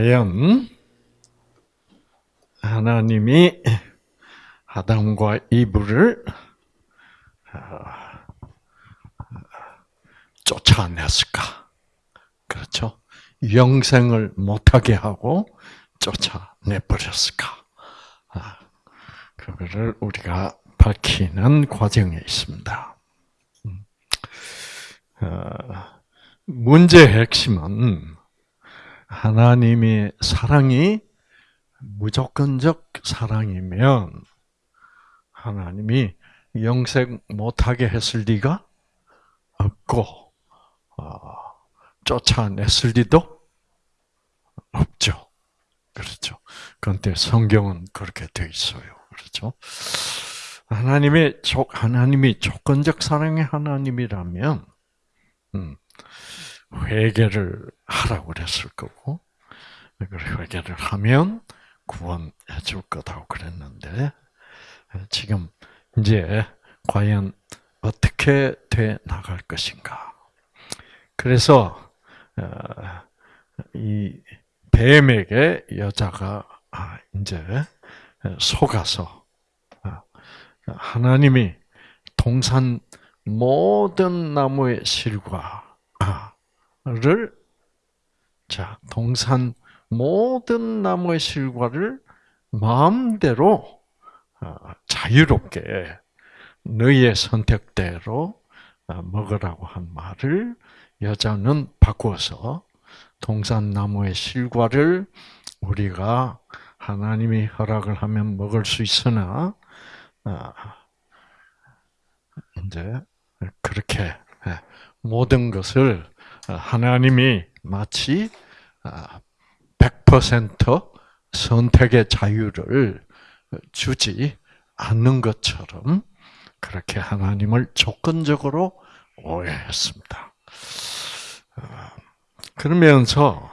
과연 하나님이 아담과 이브를 아, 쫓아냈을까? 그렇죠? 영생을 못하게 하고 쫓아내버렸을까? 아, 그거를 우리가 밝히는 과정에 있습니다. 음. 어, 문제의 핵심은 하나님의 사랑이 무조건적 사랑이면 하나님이 영생 못하게 했을 리가 없고 어, 쫓아냈을 리도 없죠. 그렇죠. 그런데 성경은 그렇게 돼 있어요. 그렇죠. 하나님의 하나님이 조건적 사랑의 하나님이라면 음, 회개를 하라고 그랬을 거고 회개를 하면 구원해 줄 거다고 그랬는데 지금 이제 과연 어떻게 돼 나갈 것인가? 그래서 어, 이 뱀에게 여자가 아, 이제 속아서 아, 하나님이 동산 모든 나무의 실과 를 자 동산 모든 나무의 실과를 마음대로 어, 자유롭게 너희의 선택대로 어, 먹으라고 한 말을 여자는 바꾸어서 동산 나무의 실과를 우리가 하나님이 허락을 하면 먹을 수 있으나 어, 이제 그렇게 예, 모든 것을 하나님이 마치 100% 선택의 자유를 주지 않는 것처럼 그렇게 하나님을 조건적으로 오해했습니다. 어, 그러면서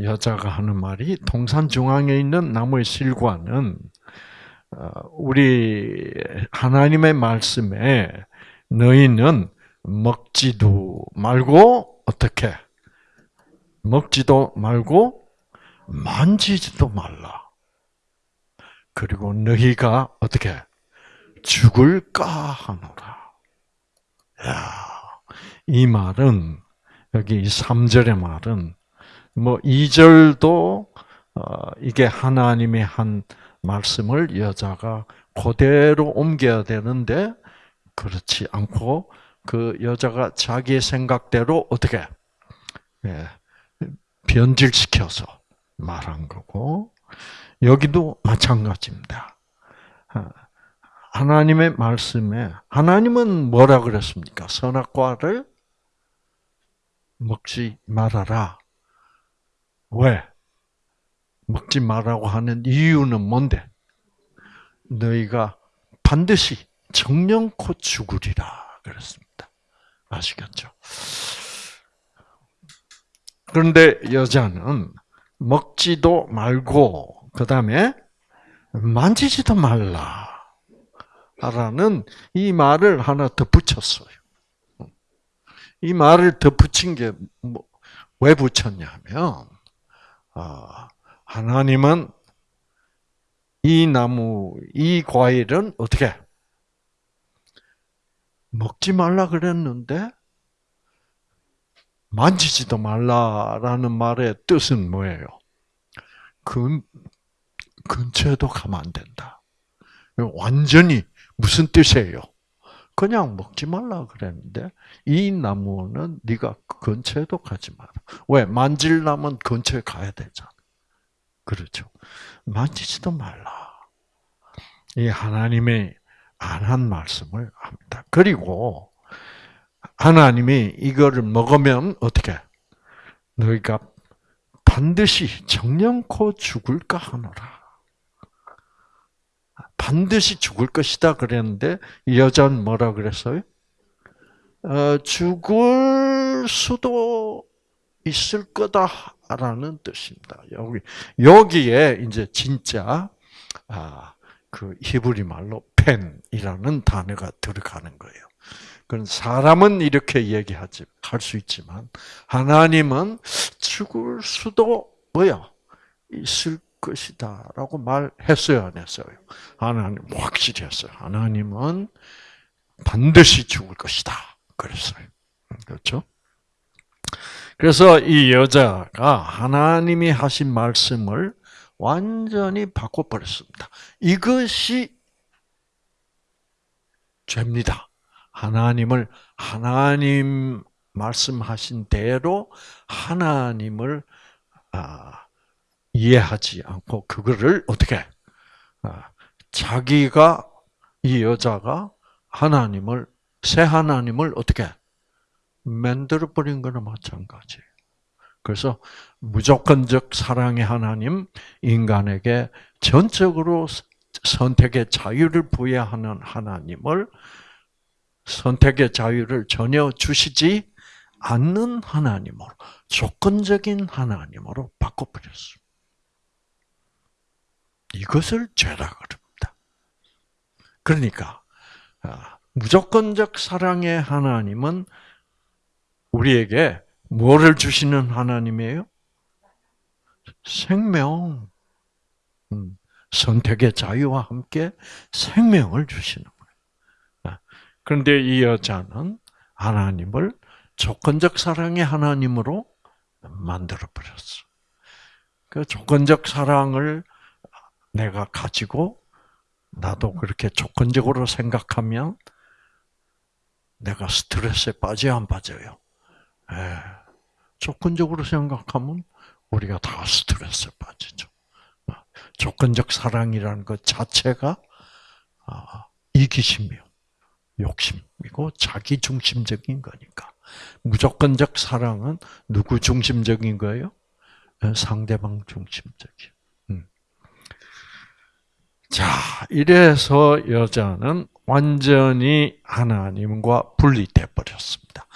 여자가 하는 말이 동산 중앙에 있는 나무의 실과는 어, 우리 하나님의 말씀에 너희는 먹지도 말고 어떻게 먹지도 말고 만지지도 말라. 그리고 너희가 어떻게 죽을까 하노라. 야, 이 말은 여기 3절의 말은 뭐 2절도 어, 이게 하나님의 한 말씀을 여자가 그대로 옮겨야 되는데 그렇지 않고 그 여자가 자기의 생각대로 어떻게 예, 변질시켜서 말한 거고 여기도 마찬가지입니다. 하나님의 말씀에 하나님은 뭐라 그랬습니까? 선악과를 먹지 말아라. 왜? 먹지 말라고 하는 이유는 뭔데? 너희가 반드시 정령코 죽으리라 그랬습니다. 아시겠죠? 그런데 여자는 먹지도 말고 그 다음에 만지지도 말라. 라는 이 말을 하나 덧붙였어요. 이 말을 덧붙인 게왜 뭐, 붙였냐면 아, 하나님은 이 나무, 이 과일은 어떻게 먹지 말라 그랬는데 만지지도 말라라는 말의 뜻은 뭐예요? 근, 근처에도 가면 안 된다. 완전히 무슨 뜻이에요? 그냥 먹지 말라 그랬는데 이 나무는 네가 근처에도 가지 마라. 왜? 만질라면 근처에 가야 되잖아. 그렇죠. 만지지도 말라. 이 하나님의 안 한 말씀을 합니다. 그리고 하나님이 이거를 먹으면 어떻게? 너희가 반드시 정령코 죽을까 하노라. 반드시 죽을 것이다 그랬는데 여자는 뭐라 그랬어요? 어, 죽을 수도 있을 거다라는 뜻입니다. 여기 여기에 이제 진짜 아, 그 히브리 말로 펜이라는 단어가 들어가는 거예요. 그건 사람은 이렇게 얘기하지 할 수 있지만 하나님은 죽을 수도 뭐야 있을 것이다라고 말했어요, 안 했어요? 하나님 확실히 했어요. 하나님은 반드시 죽을 것이다. 그랬어요. 그렇죠? 그래서 이 여자가 하나님이 하신 말씀을 완전히 바꿔버렸습니다. 이것이 죄입니다. 하나님을 하나님 말씀하신 대로 하나님을 아, 이해하지 않고 그거를 어떻게 아, 자기가 이 여자가 하나님을 새 하나님을 어떻게 만들어 버린 거나 마찬가지예요. 그래서 무조건적 사랑의 하나님 인간에게 전적으로 선택의 자유를 부여하는 하나님을 선택의 자유를 전혀 주시지 않는 하나님으로 조건적인 하나님으로 바꿔버렸습니다. 이것을 죄라 그럽니다. 그러니까 아, 무조건적 사랑의 하나님은 우리에게 뭐를 주시는 하나님이에요? 생명. 음, 선택의 자유와 함께 생명을 주시는 거예요. 아, 그런데 이 여자는 하나님을 조건적 사랑의 하나님으로 만들어 버렸어. 그 조건적 사랑을 내가 가지고 나도 그렇게 조건적으로 생각하면 내가 스트레스에 빠져 안 빠져요? 예. 조건적으로 생각하면 우리가 다 스트레스에 빠지죠. 조건적 사랑이라는 것 자체가 아, 이기심이요. 욕심이고 자기 중심적인 거니까. 무조건적 사랑은 누구 중심적인 거예요? 상대방 중심적이요. 음. 자, 이래서 여자는 완전히 하나님과 분리돼 버렸습니다.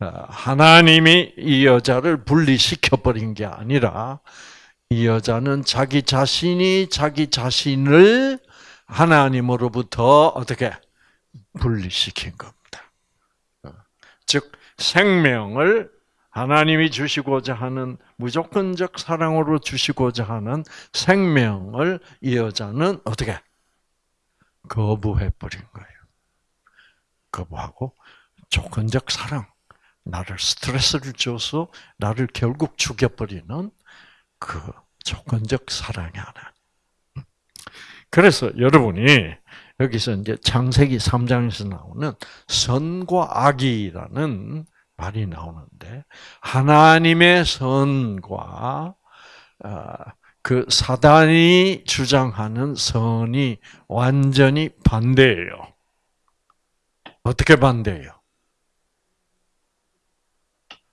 어, 하나님이 이 여자를 분리시켜 버린 게 아니라 이 여자는 자기 자신이 자기 자신을 하나님으로부터 어떻게 분리시킨 겁니다. 어, 즉 생명을 하나님이 주시고자 하는 무조건적 사랑으로 주시고자 하는 생명을 이 여자는 어떻게 거부해 버린 거예요. 거부하고 조건적 사랑, 나를 스트레스를 줘서 나를 결국 죽여버리는 그 조건적 사랑이 하나. 그래서 여러분이 여기서 이제 창세기 3장에서 나오는 선과 악이라는 말이 나오는데 하나님의 선과 어, 그 사단이 주장하는 선이 완전히 반대예요. 어떻게 반대예요?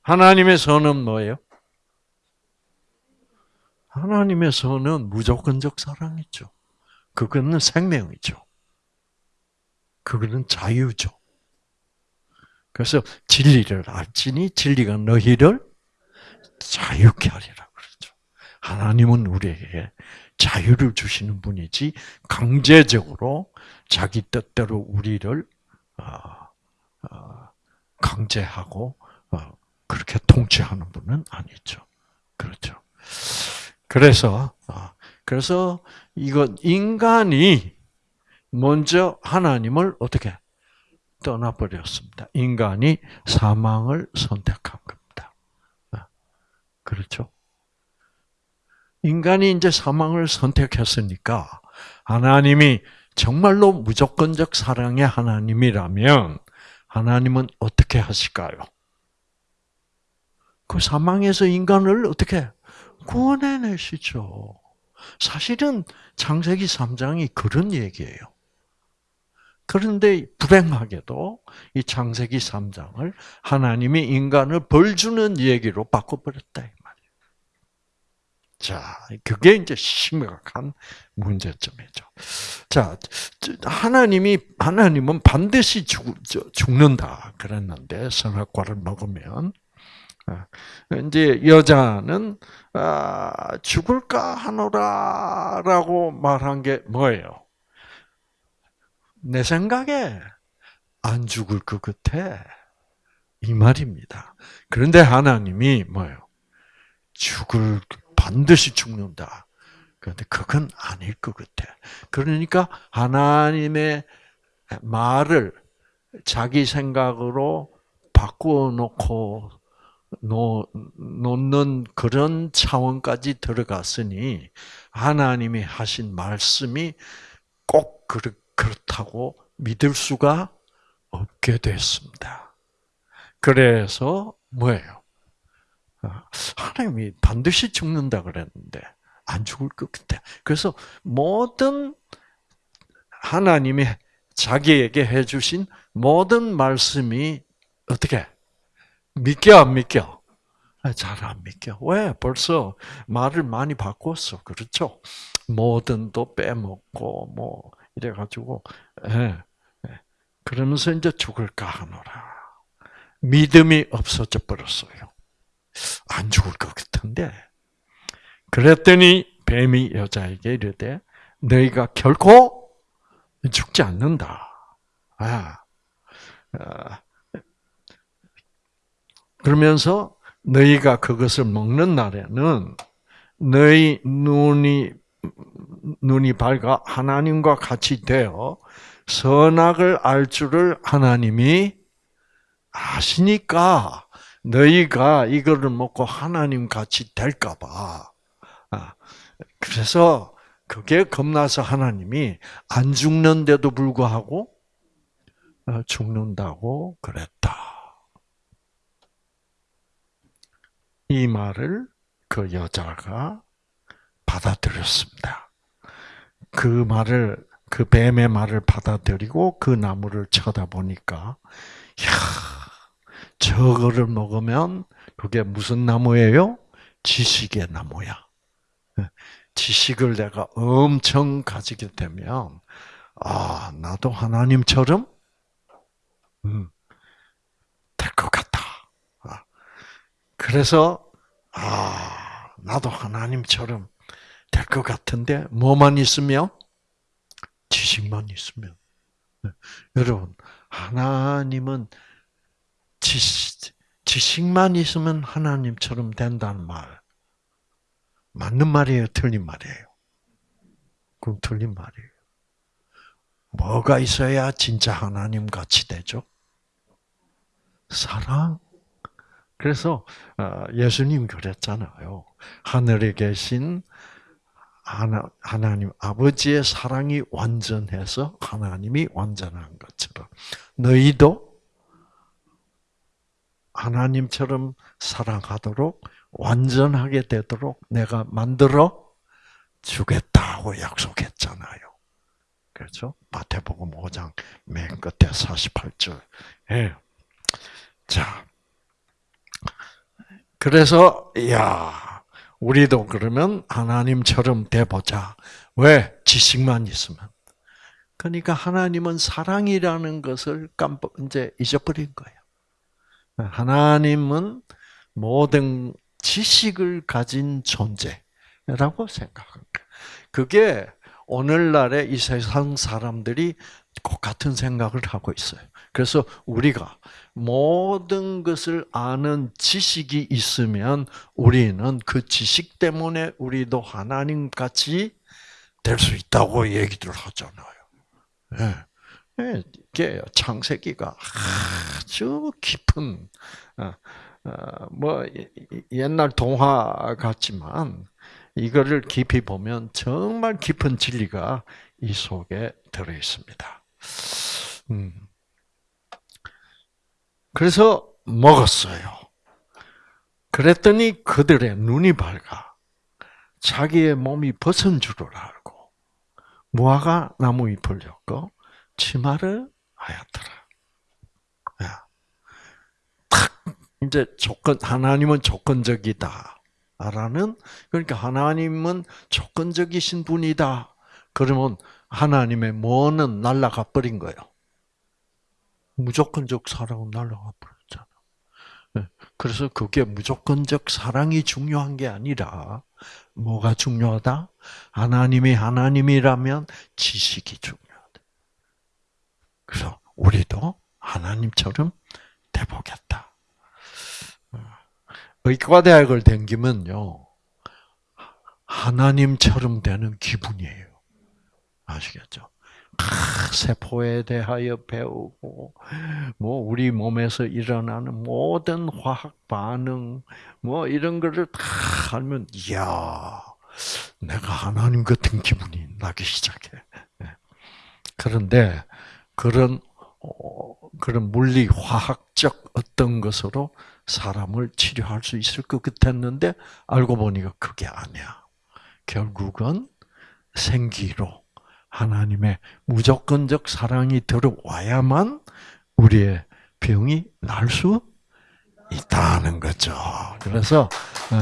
하나님의 선은 뭐예요? 하나님의 선은 무조건적 사랑이죠. 그거는 생명이죠. 그거는 자유죠. 그래서 진리를 알지니 진리가 너희를 자유케 하리라 그러죠. 하나님은 우리에게 자유를 주시는 분이지 강제적으로 자기 뜻대로 우리를 어, 어, 강제하고 어, 그렇게 통치하는 분은 아니죠. 그렇죠. 그래서 그래서 이거 인간이 먼저 하나님을 어떻게 떠나버렸습니다. 인간이 사망을 선택한 겁니다. 그렇죠? 인간이 이제 사망을 선택했으니까 하나님이 정말로 무조건적 사랑의 하나님이라면 하나님은 어떻게 하실까요? 그 사망에서 인간을 어떻게 구원해내시죠. 사실은 창세기 3장이 그런 얘기예요. 그런데 불행하게도 이 창세기 3장을 하나님이 인간을 벌 주는 얘기로 바꿔버렸다 이 말이에요. 자, 그게 이제 심각한 문제점이죠. 자, 하나님이 하나님은 반드시 죽, 죽는다 그랬는데 선악과를 먹으면 아, 이제 여자는 아, 죽을까 하노라라고 말한 게 뭐예요? 내 생각에 안 죽을 것 같아. 이 말입니다. 그런데 하나님이 뭐예요? 죽을 반드시 죽는다. 그런데 그건 아닐 것 같아. 그러니까 하나님의 말을 자기 생각으로 바꾸어 놓고 놓는 그런 차원까지 들어갔으니 하나님이 하신 말씀이 꼭 그렇다고 믿을 수가 없게 됐습니다. 그래서 뭐예요? 아, 하나님이 반드시 죽는다 그랬는데 안 죽을 것 같아. 그래서 모든 하나님이 자기에게 해주신 모든 말씀이 어떻게 믿겨 안 믿겨? 아, 잘안 믿겨. 왜? 벌써 말을 많이 바꿨어. 그렇죠? 뭐든도 빼먹고 뭐 이래 가지고 예, 예. 그러면서 이제 죽을까 하노라. 믿음이 없어져 버렸어요. 안 죽을 것 같은데. 그랬더니 뱀이 여자에게 이르되 너희가 결코 죽지 않는다. 아, 아. 그러면서 너희가 그것을 먹는 날에는 너희 눈이 눈이 밝아 하나님과 같이 되어 선악을 알 줄을 하나님이 아시니까 너희가 이거를 먹고 하나님 같이 될까봐. 아, 그래서 그게 겁나서 하나님이 안 죽는데도 불구하고 어, 죽는다고 그랬다. 이 말을 그 여자가 받아들였습니다. 그 말을 그 뱀의 말을 받아들이고 그 나무를 쳐다보니까 야 저거를 먹으면 그게 무슨 나무예요? 지식의 나무야. 지식을 내가 엄청 가지게 되면 아 나도 하나님처럼 음, 될 것 같다. 아, 그래서 아 나도 하나님처럼 될 것 같은데 뭐만 있으면 지식만 있으면 네. 여러분 하나님은 지식, 지식만 있으면 하나님처럼 된다는 말 맞는 말이에요, 틀린 말이에요? 그럼 틀린 말이에요. 뭐가 있어야 진짜 하나님 같이 되죠? 사랑. 그래서 어, 예수님 그랬잖아요. 하늘에 계신 하나, 하나님 아버지의 사랑이 완전해서 하나님이 완전한 것처럼 너희도 하나님처럼 사랑하도록 완전하게 되도록 내가 만들어 주겠다고 약속했잖아요. 그렇죠? 마태복음 5장 맨 끝에 48절. 예. 자. 그래서 야, 우리도 그러면 하나님처럼 돼 보자. 왜? 지식만 있으면. 그러니까 하나님은 사랑이라는 것을 깜빡 이제 잊어버린 거예요. 하나님은 모든 지식을 가진 존재라고 생각합니다. 그게 오늘날의 이 세상 사람들이 똑같은 생각을 하고 있어요. 그래서 우리가 모든 것을 아는 지식이 있으면 우리는 그 지식 때문에 우리도 하나님 같이 될 수 있다고 얘기를 하잖아요. 네. 이게 창세기가 아주 깊은 어, 어, 뭐 옛날 동화 같지만 이거를 깊이 보면 정말 깊은 진리가 이 속에 들어 있습니다. 음. 그래서 먹었어요. 그랬더니 그들의 눈이 밝아 자기의 몸이 벗은 줄을 알고 무화과 나무 잎을 엮고 치마를 하였더라. 야. 탁 이제 조건 하나님은 조건적이다. 라는 그러니까 하나님은 조건적이신 분이다. 그러면 하나님의 뭐는 날라가 버린 거예요. 무조건적 사랑은 날라가 버렸잖아. 예. 그래서 그게 무조건적 사랑이 중요한 게 아니라 뭐가 중요하다? 하나님이 하나님이라면 지식이 중요. 그래서 우리도 하나님처럼 돼보겠다. 의과대학을 댕기면요. 하나님처럼 되는 기분이에요. 아시겠죠? 세포에 대하여 배우고, 뭐, 우리 몸에서 일어나는 모든 화학 반응, 뭐, 이런 거를 다 알면, 이야, 내가 하나님 같은 기분이 나기 시작해. 예. 그런데, 그런, 어, 그런 물리, 화학적 어떤 것으로 사람을 치료할 수 있을 것 같았는데, 알고 보니까 그게 아니야. 결국은 생기로, 하나님의 무조건적 사랑이 들어와야만 우리의 병이 날 수 있다는 거죠. 그래서 어,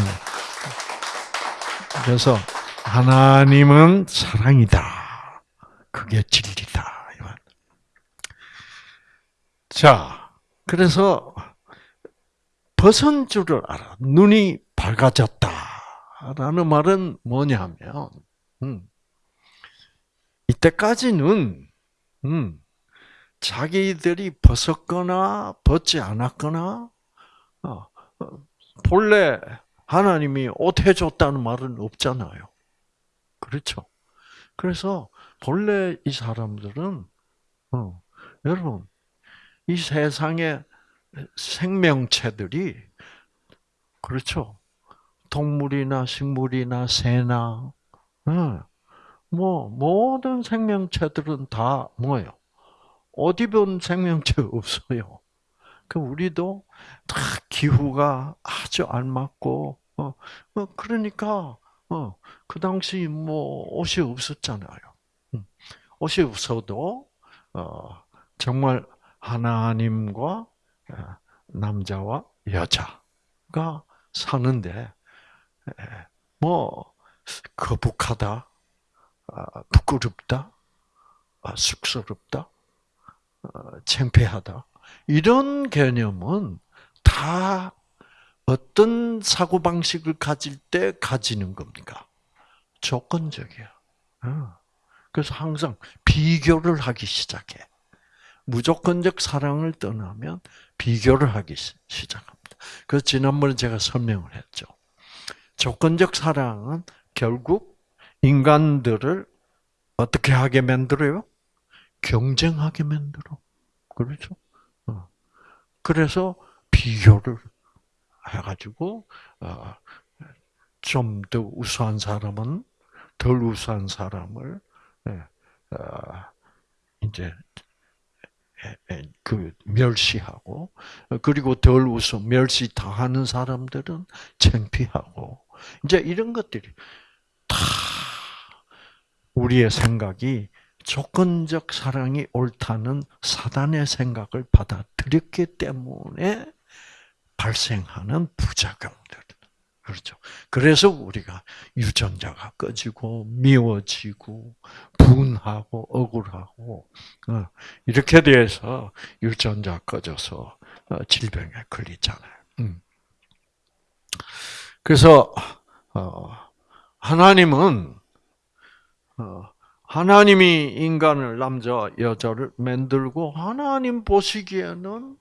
그래서 하나님은 사랑이다. 그게 진리다. 자, 그래서 벗은 줄을 알아. 눈이 밝아졌다라는 말은 뭐냐면, 음, 이 때까지는 음, 자기들이 벗었거나 벗지 않았거나 어, 어, 본래 하나님이 옷 해줬다는 말은 없잖아요. 그렇죠? 그래서 본래 이 사람들은 어, 여러분 이 세상의 생명체들이 그렇죠. 동물이나 식물이나 새나 어, 뭐 모든 생명체들은 다 뭐예요? 옷 입은 생명체 없어요. 그 우리도 다 기후가 아주 알맞고 어, 어 그러니까 어, 그 당시 뭐 옷이 없었잖아요. 음, 옷이 없어도 어, 정말 하나님과 어, 남자와 여자가 사는데 뭐 거북하다 아, 부끄럽다, 아, 쑥스럽다, 어, 창피하다 이런 개념은 다 어떤 사고 방식을 가질 때 가지는 겁니까? 조건적이야. 어. 그래서 항상 비교를 하기 시작해. 무조건적 사랑을 떠나면 비교를 하기 시작합니다. 그래서 지난번에 제가 설명을 했죠. 조건적 사랑은 결국 인간들을 어떻게 하게 만들어요? 경쟁하게 만들어. 그렇죠? 어. 그래서 비교를 해가지고 어, 좀더 우수한 사람은 덜 우수한 사람을 예, 어, 이제 그 멸시하고 그리고 덜 우수 멸시 당하는 사람들은 창피하고 이제 이런 것들이 다 우리의 생각이 조건적 사랑이 옳다는 사단의 생각을 받아들였기 때문에 발생하는 부작용들. 그렇죠. 그래서 우리가 유전자가 꺼지고 미워지고 분하고 억울하고 어, 이렇게 돼서 유전자 꺼져서 어, 질병에 걸리잖아요. 음. 그래서 어, 하나님은 어, 하나님이 인간을 남자 여자를 만들고 하나님 보시기에는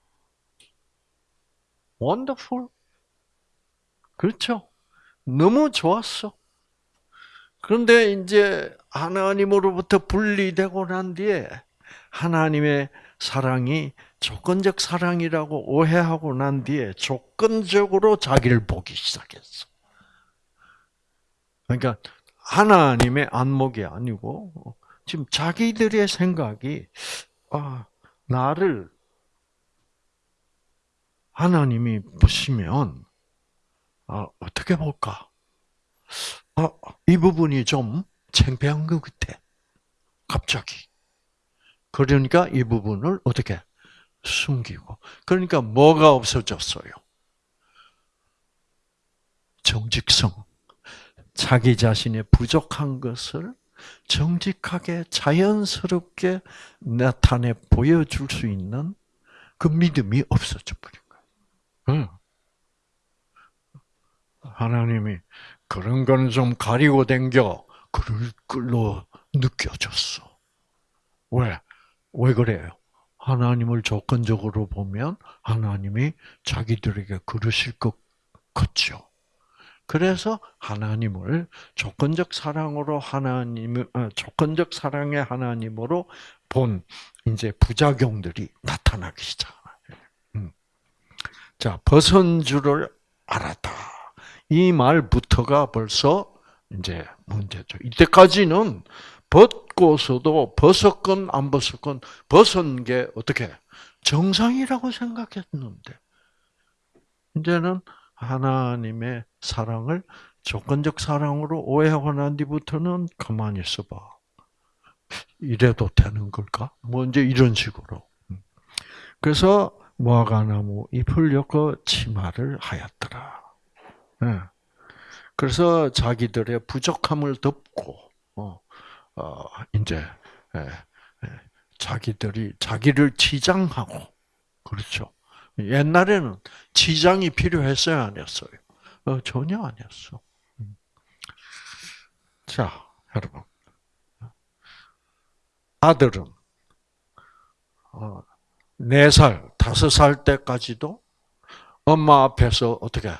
원더풀 그렇죠. 너무 좋았어. 그런데 이제 하나님으로부터 분리되고 난 뒤에 하나님의 사랑이 조건적 사랑이라고 오해하고 난 뒤에 조건적으로 자기를 보기 시작했어. 그러니까 하나님의 안목이 아니고 지금 자기들의 생각이 아 나를 하나님이 보시면 아, 어떻게 볼까? 아, 이 부분이 좀 창피한 것 같아. 갑자기. 그러니까 이 부분을 어떻게 숨기고. 그러니까 뭐가 없어졌어요? 정직성. 자기 자신의 부족한 것을 정직하게 자연스럽게 나타내 보여줄 수 있는 그 믿음이 없어져 버린 거예요. 하나님이 그런 거는 좀 가리고 댕겨 그럴 걸로 느껴졌어. 왜? 왜 그래요? 하나님을 조건적으로 보면 하나님이 자기들에게 그러실 것 같죠. 그래서 하나님을 조건적 사랑으로 하나님 어, 조건적 사랑의 하나님으로 본 이제 부작용들이 나타나기 시작해요. 음. 자, 벗은 줄을 알았다. 이 말부터가 벌써 이제 문제죠. 이때까지는 벗고서도 벗었건 안 벗었건 벗은 게 어떻게 정상이라고 생각했는데 이제는 하나님의 사랑을 조건적 사랑으로 오해하고 난 뒤부터는 가만히 있어봐. 이래도 되는 걸까? 뭐 이제 이런 식으로. 그래서 무화과나무 잎을 엮어 치마를 하였더라. 예. 그래서 자기들의 부족함을 덮고 어, 어 이제 예, 예, 자기들이 자기를 치장하고 그렇죠. 옛날에는 치장이 필요했어요, 아니었어요? 어, 전혀 아니었어. 음. 자, 여러분. 아들은 어, 4살, 5살 때까지도 엄마 앞에서 어떻게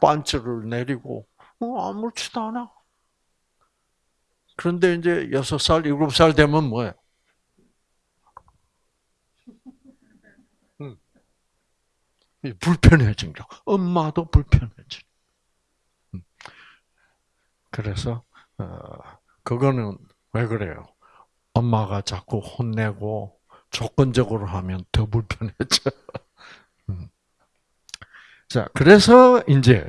반츠를 내리고 어, 아무렇지도 않아. 그런데 이제 6살, 7살 되면 뭐예요? 불편해진 거. 엄마도 불편해진. 음. 그래서 어, 그거는 왜 그래요? 엄마가 자꾸 혼내고 조건적으로 하면 더 불편해져. 음. 자, 그래서 이제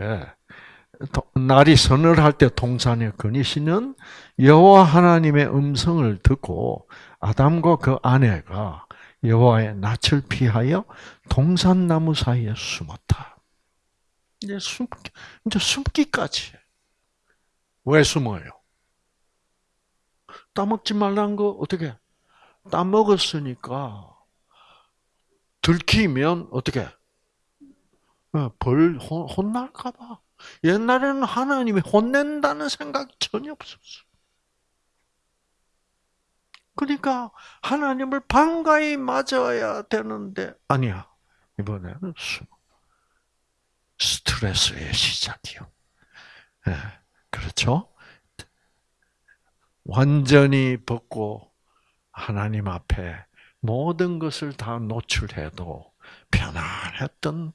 날이 서늘할 때 동산에 거니시는 여호와 하나님의 음성을 듣고 아담과 그 아내가 여호와의 낯을 피하여 동산나무 사이에 숨었다. 이제 숨 이제 숨기까지. 왜 숨어요? 따먹지 말라는 거 어떻게? 따먹었으니까 들키면 어떻게? 어, 벌 혼날까봐. 옛날에는 하나님이 혼낸다는 생각이 전혀 없었어. 그러니까 하나님을 반가이 맞아야 되는데 아니야. 이번에는 스트레스의 시작이요. 네, 그렇죠? 완전히 벗고 하나님 앞에 모든 것을 다 노출해도 편안했던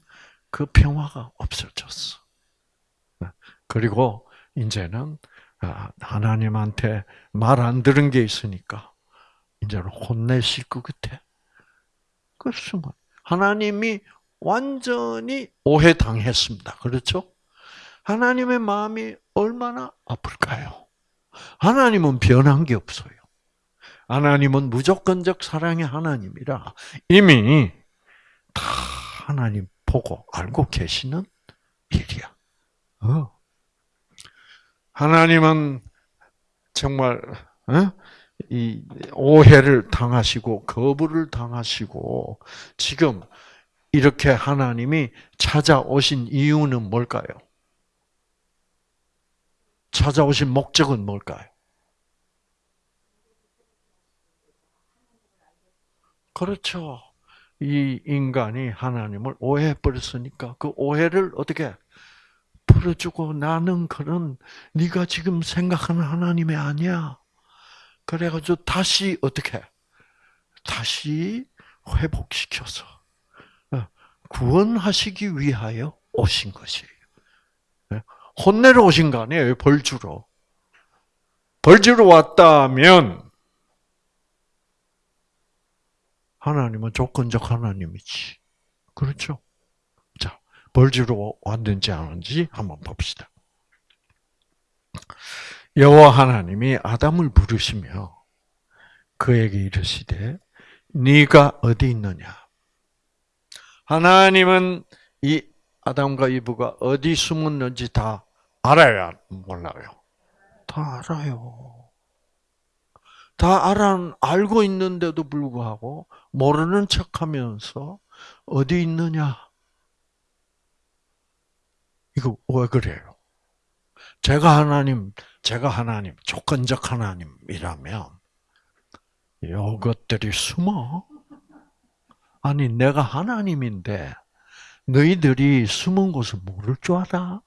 그 평화가 없어졌어. 예, 그리고 이제는 아, 하나님한테 말 안 들은 게 있으니까 이제는 혼내실 것 같아. 그렇지만 하나님이 완전히 오해당했습니다. 그렇죠? 하나님의 마음이 얼마나 아플까요? 하나님은 변한 게 없어요. 하나님은 무조건적 사랑의 하나님이라 이미 다 하나님 보고 알고 계시는 일이야. 어. 하나님은 정말 어? 이 오해를 당하시고 거부를 당하시고 지금 이렇게 하나님이 찾아오신 이유는 뭘까요? 찾아오신 목적은 뭘까요? 그렇죠. 이 인간이 하나님을 오해해 버렸으니까 그 오해를 어떻게 풀어주고 나는 그런 네가 지금 생각하는 하나님이 아니야. 그래가지고 다시 어떻게 다시 회복시켜서 어, 구원하시기 위하여 오신 것이에요. 예? 혼내러 오신 거 아니에요, 벌 주러. 벌 주러 왔다면 하나님은 조건적 하나님이지. 그렇죠? 자, 벌 주러 왔는지 안 왔는지 한번 봅시다. 여호와 하나님이 아담을 부르시며 그에게 이르시되 네가 어디 있느냐? 하나님은 이 아담과 이브가 어디 숨었는지 다 알아요, 몰라요? 다 알아요. 다 알아 알고 있는데도 불구하고 모르는 척하면서 어디 있느냐? 이거 왜 그래요? 제가 하나님, 제가 하나님, 조건적 하나님이라면 이것들이 숨어. 아니 내가 하나님인데 너희들이 숨은 곳을 모를 줄 알아?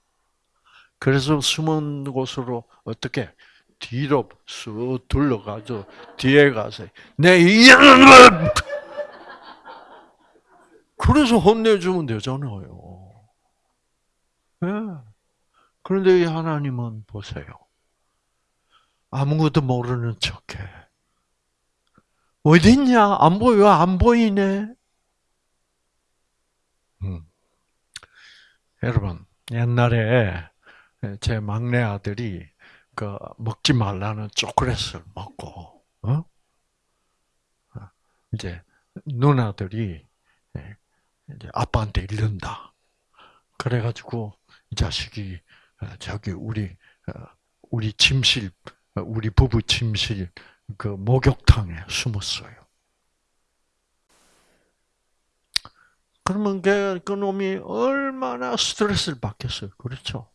그래서 숨은 곳으로 어떻게 뒤로 쑥 둘러가서 뒤에 가서 내 이놈을 그래서 혼내주면 되잖아요. 네. 그런데 이 하나님은 보세요. 아무것도 모르는 척해. 어딨냐? 안 보여? 안 보이네? 음. 여러분, 옛날에 제 막내 아들이 그 먹지 말라는 초콜릿을 먹고, 어? 이제 누나들이 이제 아빠한테 이른다. 그래가지고 이 자식이 저기 우리 우리 침실 우리 부부 침실 그 목욕탕에 숨었어요. 그러면 그, 그 놈이 얼마나 스트레스를 받겠어요. 그렇죠?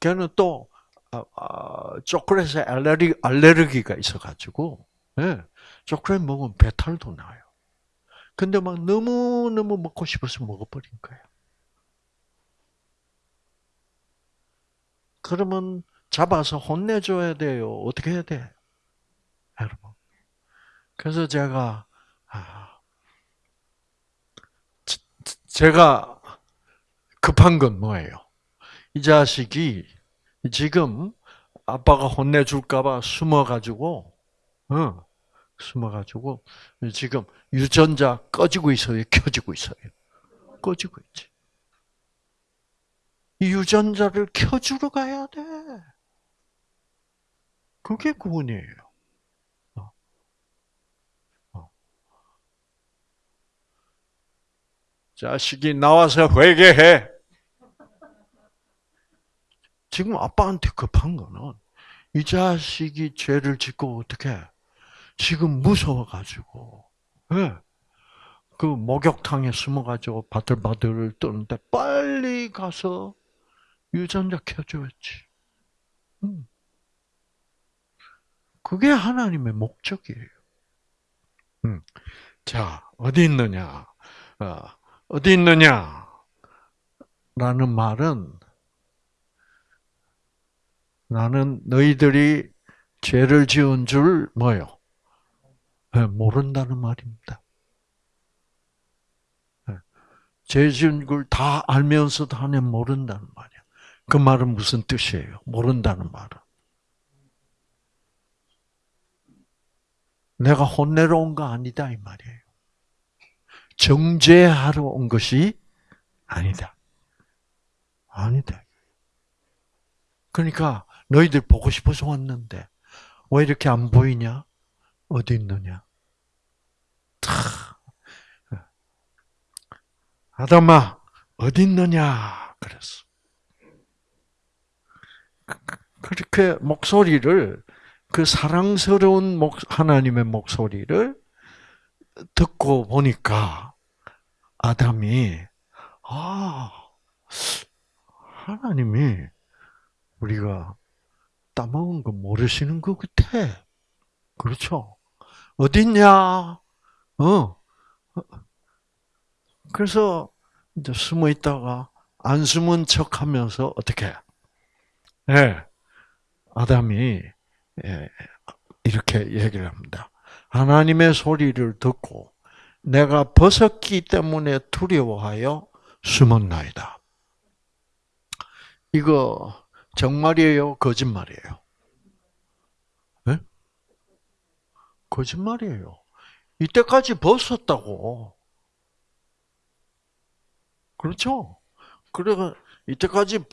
걔는 또 아, 아, 초콜릿에 알레르기, 알레르기가 있어가지고 예, 초콜릿 먹으면 배탈도 나요. 근데 막 너무너무 먹고 싶어서 먹어버린 거예요. 그러면 잡아서 혼내줘야 돼요. 어떻게 해야 돼? 여러분. 그래서 제가, 아, 제가 급한 건 뭐예요? 이 자식이 지금 아빠가 혼내줄까봐 숨어가지고, 어, 숨어가지고, 지금 유전자 꺼지고 있어요? 켜지고 있어요? 꺼지고 있지. 이 유전자를 켜주러 가야 돼. 그게 구원이에요. 어. 어. 자식이 나와서 회개해. 지금 아빠한테 급한 거는 이 자식이 죄를 짓고 어떻게 지금 무서워가지고 네. 그 목욕탕에 숨어가지고 바들바들 떠는데 빨리 가서 유전자 켜줘야지. 음. 그게 하나님의 목적이에요. 음. 자, 어디 있느냐? 어, 디 있느냐? 라는 말은 나는 너희들이 죄를 지은 줄 뭐요? 네, 모른다는 말입니다. 네. 죄 지은 걸 다 알면서도 하면 모른다는 말이야. 그 말은 무슨 뜻이에요? 모른다는 말은. 내가 혼내러 온 거 아니다 이 말이에요. 정죄하러 온 것이 아니다. 아니다. 그러니까 너희들 보고 싶어서 왔는데 왜 이렇게 안 보이냐? 어디 있느냐? 아담아 어디 있느냐? 그랬어. 그렇게 목소리를 그 사랑스러운 목, 하나님의 목소리를 듣고 보니까 아담이 아 하나님이 우리가 따먹은 거 모르시는 것 같아. 그렇죠? 어딨냐? 어. 그래서 이제 숨어 있다가 안 숨은 척 하면서 어떻게? 예. 네. 아담이 예, 이렇게 얘기를 합니다. 하나님의 소리를 듣고 내가 벗었기 때문에 두려워하여 숨었나이다. 이거 정말이에요? 거짓말이에요? 네? 거짓말이에요. 이때까지 벗었다고. 그렇죠? 그래가 이때까지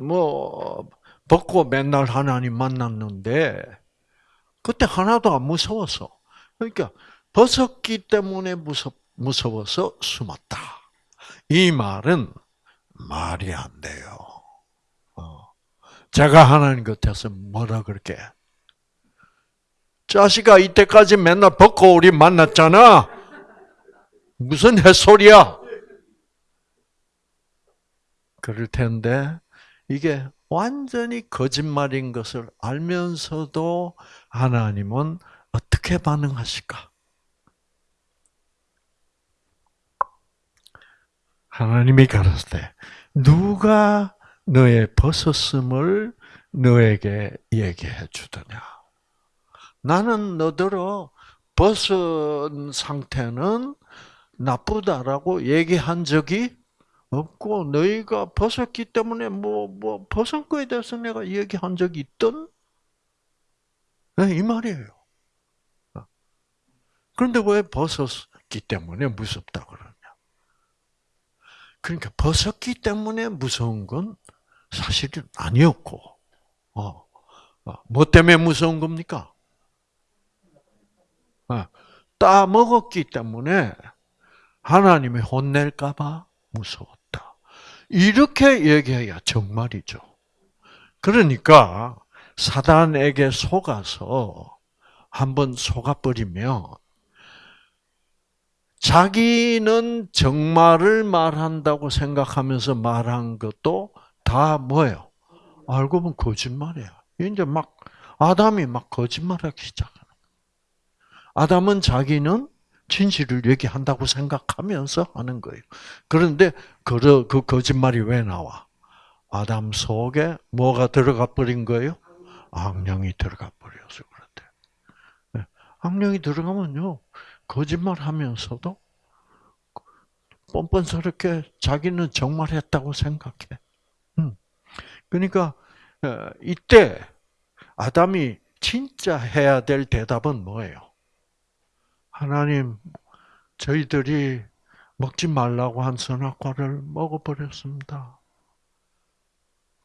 뭐 벗고 맨날 하나님 만났는데 그때 하나도 안 무서웠어. 그러니까 벗었기 때문에 무섭, 무서워서 숨었다. 이 말은 말이 안 돼요. 어. 제가 하나님 곁에서 뭐라 그렇게 자식아 이때까지 맨날 벗고 우리 만났잖아. 무슨 햇소리야? 그럴 텐데 이게 완전히 거짓말인 것을 알면서도 하나님은 어떻게 반응하실까? 하나님이 가라사대 누가 너의 벗었음을 너에게 얘기해 주더냐? 나는 너더러 벗은 상태는 나쁘다라고 얘기한 적이 없고 너희가 벗었기 때문에 뭐뭐 벗은 거에 대해서 내가 얘기한 적이 있던 네, 이 말이에요. 그런데 왜 벗었기 때문에 무섭다 그러냐? 그러니까 벗었기 때문에 무서운 건 사실은 아니었고, 어, 어 뭐 때문에 무서운 겁니까? 어, 따 먹었기 때문에 하나님이 혼낼까봐 무서웠다. 이렇게 얘기해야 정말이죠. 그러니까 사단에게 속아서 한번 속아버리면 자기는 정말을 말한다고 생각하면서 말한 것도 다 뭐예요? 알고 보면 거짓말이야. 이제 막 아담이 막 거짓말하기 시작하는 아담은 자기는 진실을 얘기한다고 생각하면서 하는 거예요. 그런데 그, 그 거짓말이 왜 나와? 아담 속에 뭐가 들어가 버린 거예요? 악령이 들어가 버려서 그런데. 네. 악령이 들어가면요, 거짓말 하면서도 뻔뻔스럽게 자기는 정말 했다고 생각해. 음. 그러니까, 어, 이때 아담이 진짜 해야 될 대답은 뭐예요? 하나님, 저희들이 먹지 말라고 한 선악과를 먹어버렸습니다.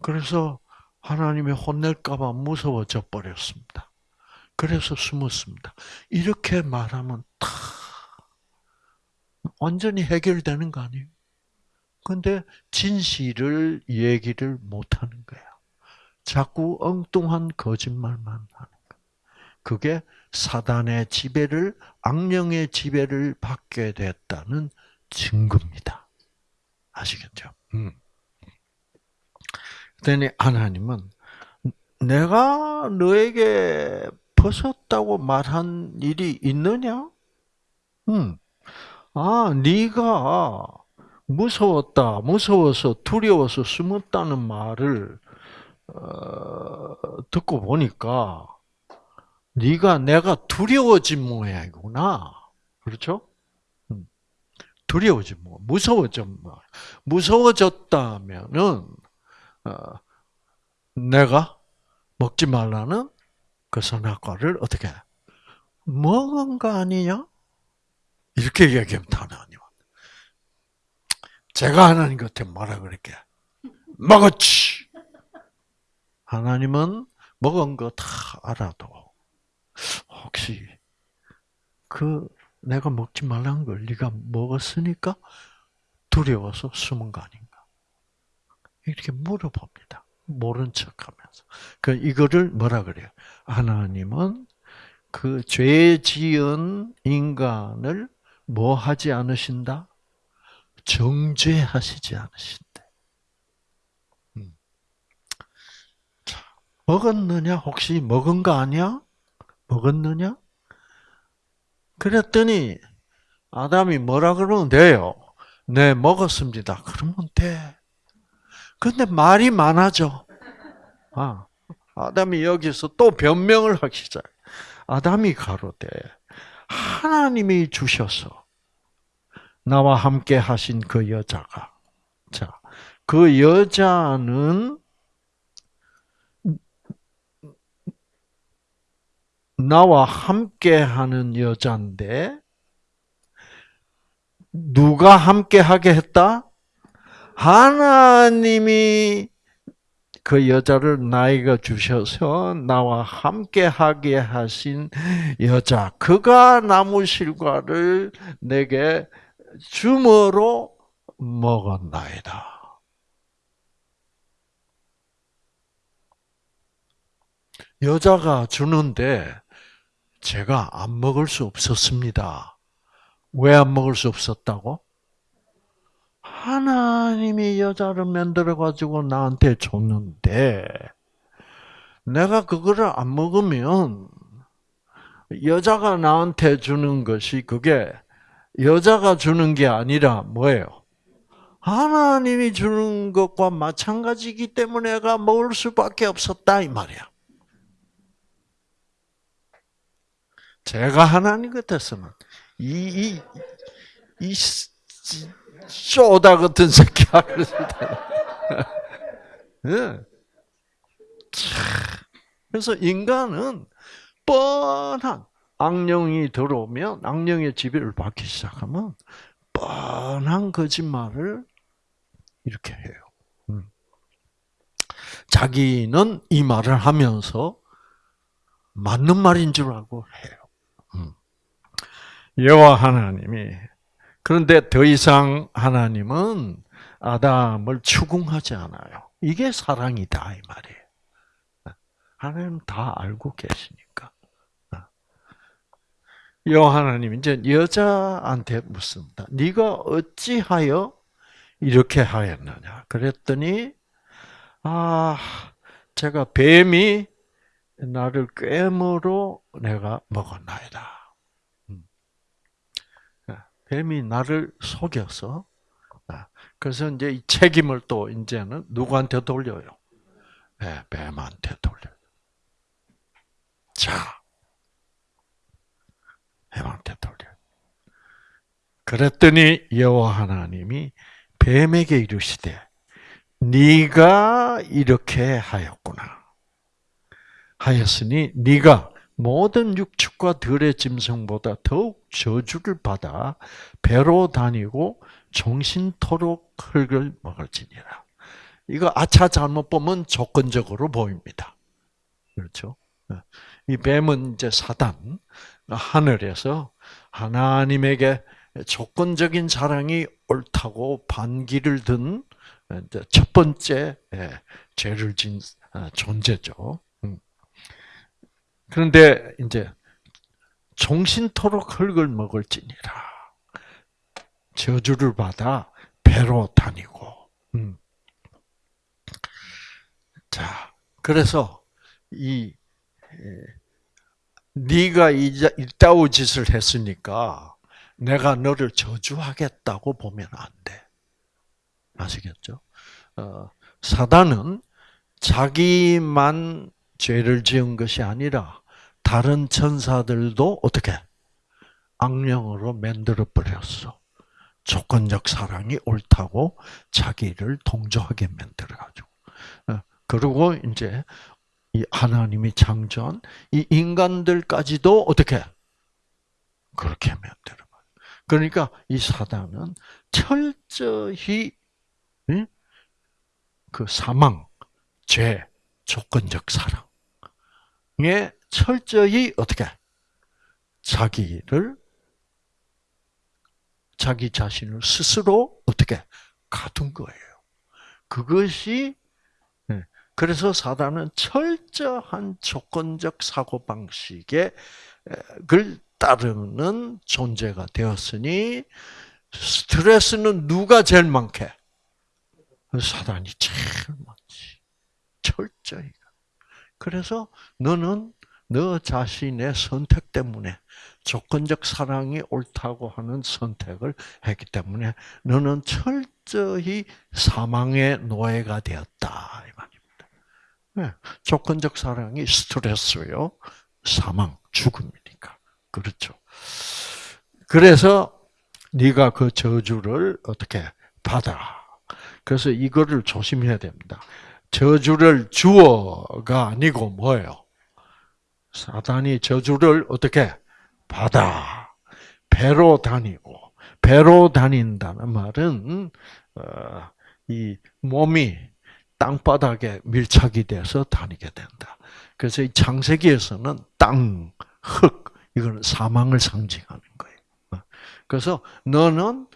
그래서 하나님이 혼낼까봐 무서워져 버렸습니다. 그래서 숨었습니다. 이렇게 말하면 다 완전히 해결되는 거 아니에요? 근데 진실을 얘기를 못 하는 거야. 자꾸 엉뚱한 거짓말만 하는 거야. 그게 사단의 지배를 악령의 지배를 받게 됐다는 증거입니다. 아시겠죠? 음. 그랬더니 하나님은 내가 너에게 벗었다고 말한 일이 있느냐? 음. 아, 네가 무서웠다, 무서워서 두려워서 숨었다는 말을 어, 듣고 보니까 네가 내가 두려워진 모양이구나. 그렇죠? 음. 두려워진 모 무서워진 모 무서워졌다면은 어, 내가 먹지 말라는 그 선악과를 어떻게 먹은 거 아니냐? 이렇게 얘기하면 하나님 제가 하나님 곁에 뭐라 그럴게? 먹었지. 하나님은 먹은 거 다 알아도 혹시 그 내가 먹지 말란 걸 네가 먹었으니까 두려워서 숨은 거 아닌가? 이렇게 물어봅니다. 모른 척하면서. 그 이거를 뭐라 그래요? 하나님은 그 죄 지은 인간을 뭐 하지 않으신다? 정죄하시지 않으신대. 음. 먹었느냐? 혹시 먹은 거 아니야? 먹었느냐? 그랬더니 아담이 뭐라 그러면 돼요? 네, 먹었습니다. 그러면 돼. 근데 말이 많아져. 아, 아담이 여기서 또 변명을 하기 시작. 아담이 가로되 하나님이 주셔서 나와 함께 하신 그 여자가 자, 그 여자는 나와 함께 하는 여자인데 누가 함께 하게 했다? 하나님이 그 여자를 나이가 주셔서 나와 함께 하게 하신 여자 그가 나무 실과를 내게 주머로 먹었나이다. 여자가 주는데 제가 안 먹을 수 없었습니다. 왜 안 먹을 수 없었다고? 하나님이 여자를 만들어 가지고 나한테 줬는데 내가 그거를 안 먹으면 여자가 나한테 주는 것이 그게 여자가 주는 게 아니라 뭐예요? 하나님이 주는 것과 마찬가지이기 때문에 내가 먹을 수밖에 없었다 이 말이야. 제가 하나님 같았으면 이 이 이, 쇼다 같은 새끼 하를 네. 그래서 인간은 뻔한 악령이 들어오면 악령의 지배를 받기 시작하면 뻔한 거짓말을 이렇게 해요. 음. 자기는 이 말을 하면서 맞는 말인 줄 알고 해요. 음. 여호와 하나님이 그런데 더 이상 하나님은 아담을 추궁하지 않아요. 이게 사랑이다 이 말이에요. 하나님 다 알고 계시니까. 여호와 하나님 이제 여자한테 묻습니다. 네가 어찌하여 이렇게 하였느냐? 그랬더니 아 제가 뱀이 나를 꿰으로 내가 먹었나이다. 음. 뱀이 나를 속여서 아, 그래서 이제 이 책임을 또 이제는 누구한테 돌려요? 네, 뱀한테 돌려요. 자, 뱀한테 돌려요. 그랬더니 여호와 하나님이 뱀에게 이르시되 네가 이렇게 하였구나. 하였으니 네가 모든 육축과 들의 짐승보다 더욱 저주를 받아 배로 다니고 종신토록 흙을 먹을지니라. 이거 아차 잘못 보면 조건적으로 보입니다. 그렇죠? 이 뱀은 이제 사단, 하늘에서 하나님에게 조건적인 사랑이 옳다고 반기를 든 첫 번째 예, 죄를 진 아, 존재죠. 음. 그런데 이제 종신토록 흙을 먹을지니라. 저주를 받아 배로 다니고. 음. 자, 그래서 이 네가 이따오 짓을 했으니까 내가 너를 저주하겠다고 보면 안 돼. 아시겠죠? 어, 사단은 자기만 죄를 지은 것이 아니라 다른 천사들도 어떻게 악령으로 만들어 버렸어. 조건적 사랑이 옳다고 자기를 동조하게 만들어 가지고. 어, 그리고 이제 이 하나님이 창조한 이 인간들까지도 어떻게 그렇게 만들어. 그러니까 이 사단은 철저히 그 사망, 죄, 조건적 사랑에 철저히 어떻게 자기를 자기 자신을 스스로 어떻게 가둔 거예요. 그것이 네. 그래서 사단은 철저한 조건적 사고 방식에 을 따르는 존재가 되었으니 스트레스는 누가 제일 많게? 사단이 제일 많지. 철저히. 그래서 너는 너 자신의 선택 때문에 조건적 사랑이 옳다고 하는 선택을 했기 때문에 너는 철저히 사망의 노예가 되었다 이 말입니다. 네. 조건적 사랑이 스트레스요, 사망, 죽음이니까 그렇죠. 그래서 네가 그 저주를 어떻게 받아? 그래서 이거를 조심해야 됩니다. 저주를 주어가 아니고 뭐예요? 사단이 저주를 어떻게 받아? 배로 다니고 배로 다닌다는 말은 어, 이 몸이 땅바닥에 밀착이 돼서 다니게 된다. 그래서 이 창세기에서는 땅, 흙 이거는 사망을 상징하는 거예요. 그래서 너는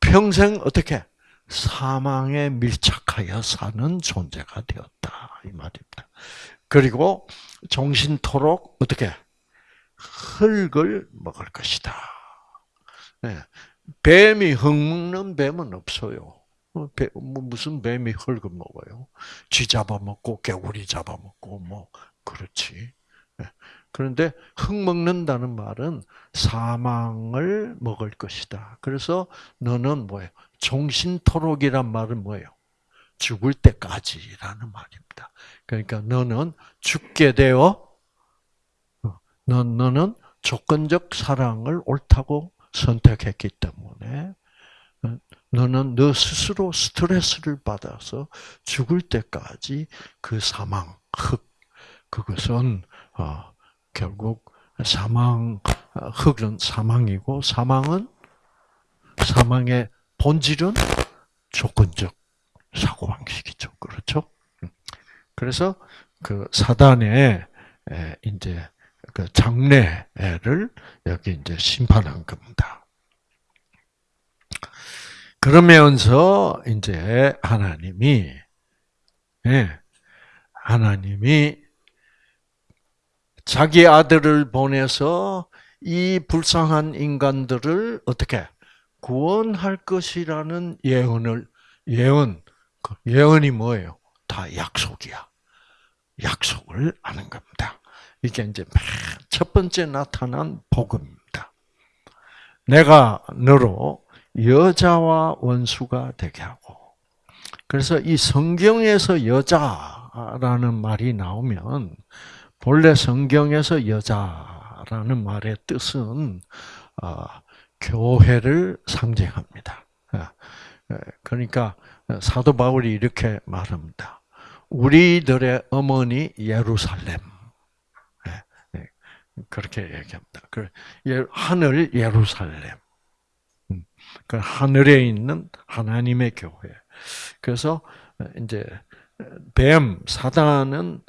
평생 어떻게 사망에 밀착하여 사는 존재가 되었다 이 말입니다. 그리고 정신토록 어떻게 흙을 먹을 것이다. 네. 뱀이 흙 먹는 뱀은 없어요. 뭐 무슨 뱀이 흙을 먹어요? 쥐 잡아먹고 개구리 잡아먹고 뭐 그렇지. 네. 그런데 흙 먹는다는 말은 사망을 먹을 것이다. 그래서 너는 뭐예요? 종신토록이란 말은 뭐예요? 죽을 때까지라는 말입니다. 그러니까 너는 죽게 되어 너, 너는 조건적 사랑을 옳다고 선택했기 때문에 너는 너 스스로 스트레스를 받아서 죽을 때까지 그 사망, 흑, 그것은 어, 결국 사망, 흑은 사망이고 사망은 사망의 본질은 조건적 사고 방식이죠. 그렇죠? 그래서 그 사단의 이제 그 장래를 여기 이제 심판한 겁니다. 그러면서 이제 하나님이 예, 하나님이 자기 아들을 보내서 이 불쌍한 인간들을 어떻게 구원할 것이라는 예언을 예언 그 예언이 뭐예요? 다 약속이야. 약속을 하는 겁니다. 이게 이제 첫 번째 나타난 복음입니다. 내가 너로 여자와 원수가 되게 하고. 그래서 이 성경에서 여자라는 말이 나오면 본래 성경에서 여자라는 말의 뜻은 어, 교회를 상징합니다. 어, 그러니까 사도 바울이 이렇게 말합니다. 우리들의 어머니 예루살렘. 그렇게 얘기합니다. 그 하늘 예루살렘. 그 하늘에 있는 하나님의 교회. 그래서 이제 뱀 사단은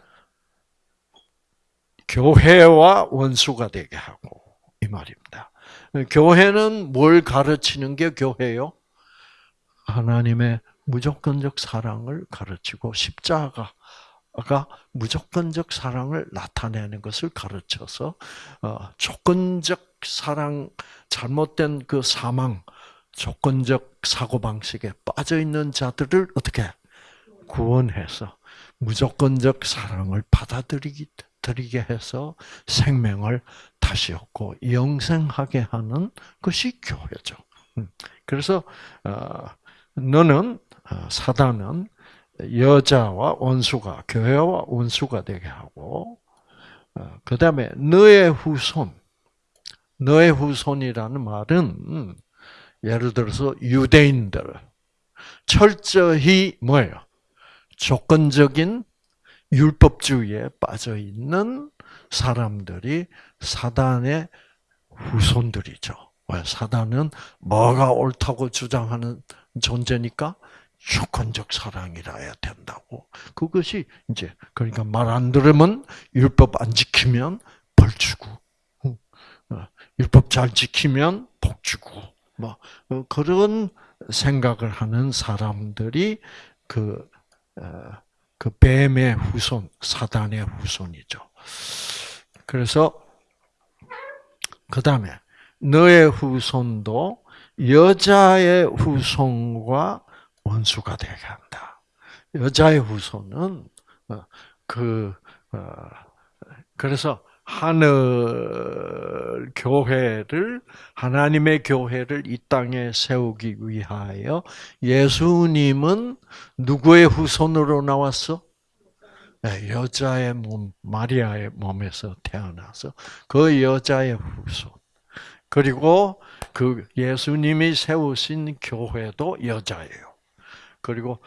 교회와 원수가 되게 하고 이 말입니다. 교회는 뭘 가르치는 게 교회요? 하나님의 무조건적 사랑을 가르치고 십자가 가 무조건적 사랑을 나타내는 것을 가르쳐서 어, 조건적 사랑, 잘못된 그 사망, 조건적 사고 방식에 빠져 있는 자들을 어떻게 구원해서 무조건적 사랑을 받아들이게 해서 생명을 다시 얻고 영생하게 하는 것이 교회죠. 음, 그래서 어, 너는 어, 사단은 여자와 원수가 교회와 원수가 되게 하고 어, 그 다음에 너의 후손 너의 후손이라는 말은 예를 들어서 유대인들 철저히 뭐예요? 조건적인 율법주의에 빠져 있는 사람들이 사단의 후손들이죠. 사단은 뭐가 옳다고 주장하는 존재니까 조건적 사랑이라야 된다고. 그것이 이제 그러니까 말 안 들으면 율법 안 지키면 벌 주고, 어, 율법 잘 지키면 복 주고, 뭐 어, 그런 생각을 하는 사람들이 그, 어, 그 뱀의 후손, 사단의 후손이죠. 그래서 그 다음에 너의 후손도 여자의 후손과 원수가 되게 한다. 여자의 후손은 어, 그 그래서 하늘 교회를 하나님의 교회를 이 땅에 세우기 위하여 예수님은 누구의 후손으로 나왔어? 네, 여자의 몸 마리아의 몸에서 태어나서 그 여자의 후손 그리고 그 예수님이 세우신 교회도 여자예요. 그리고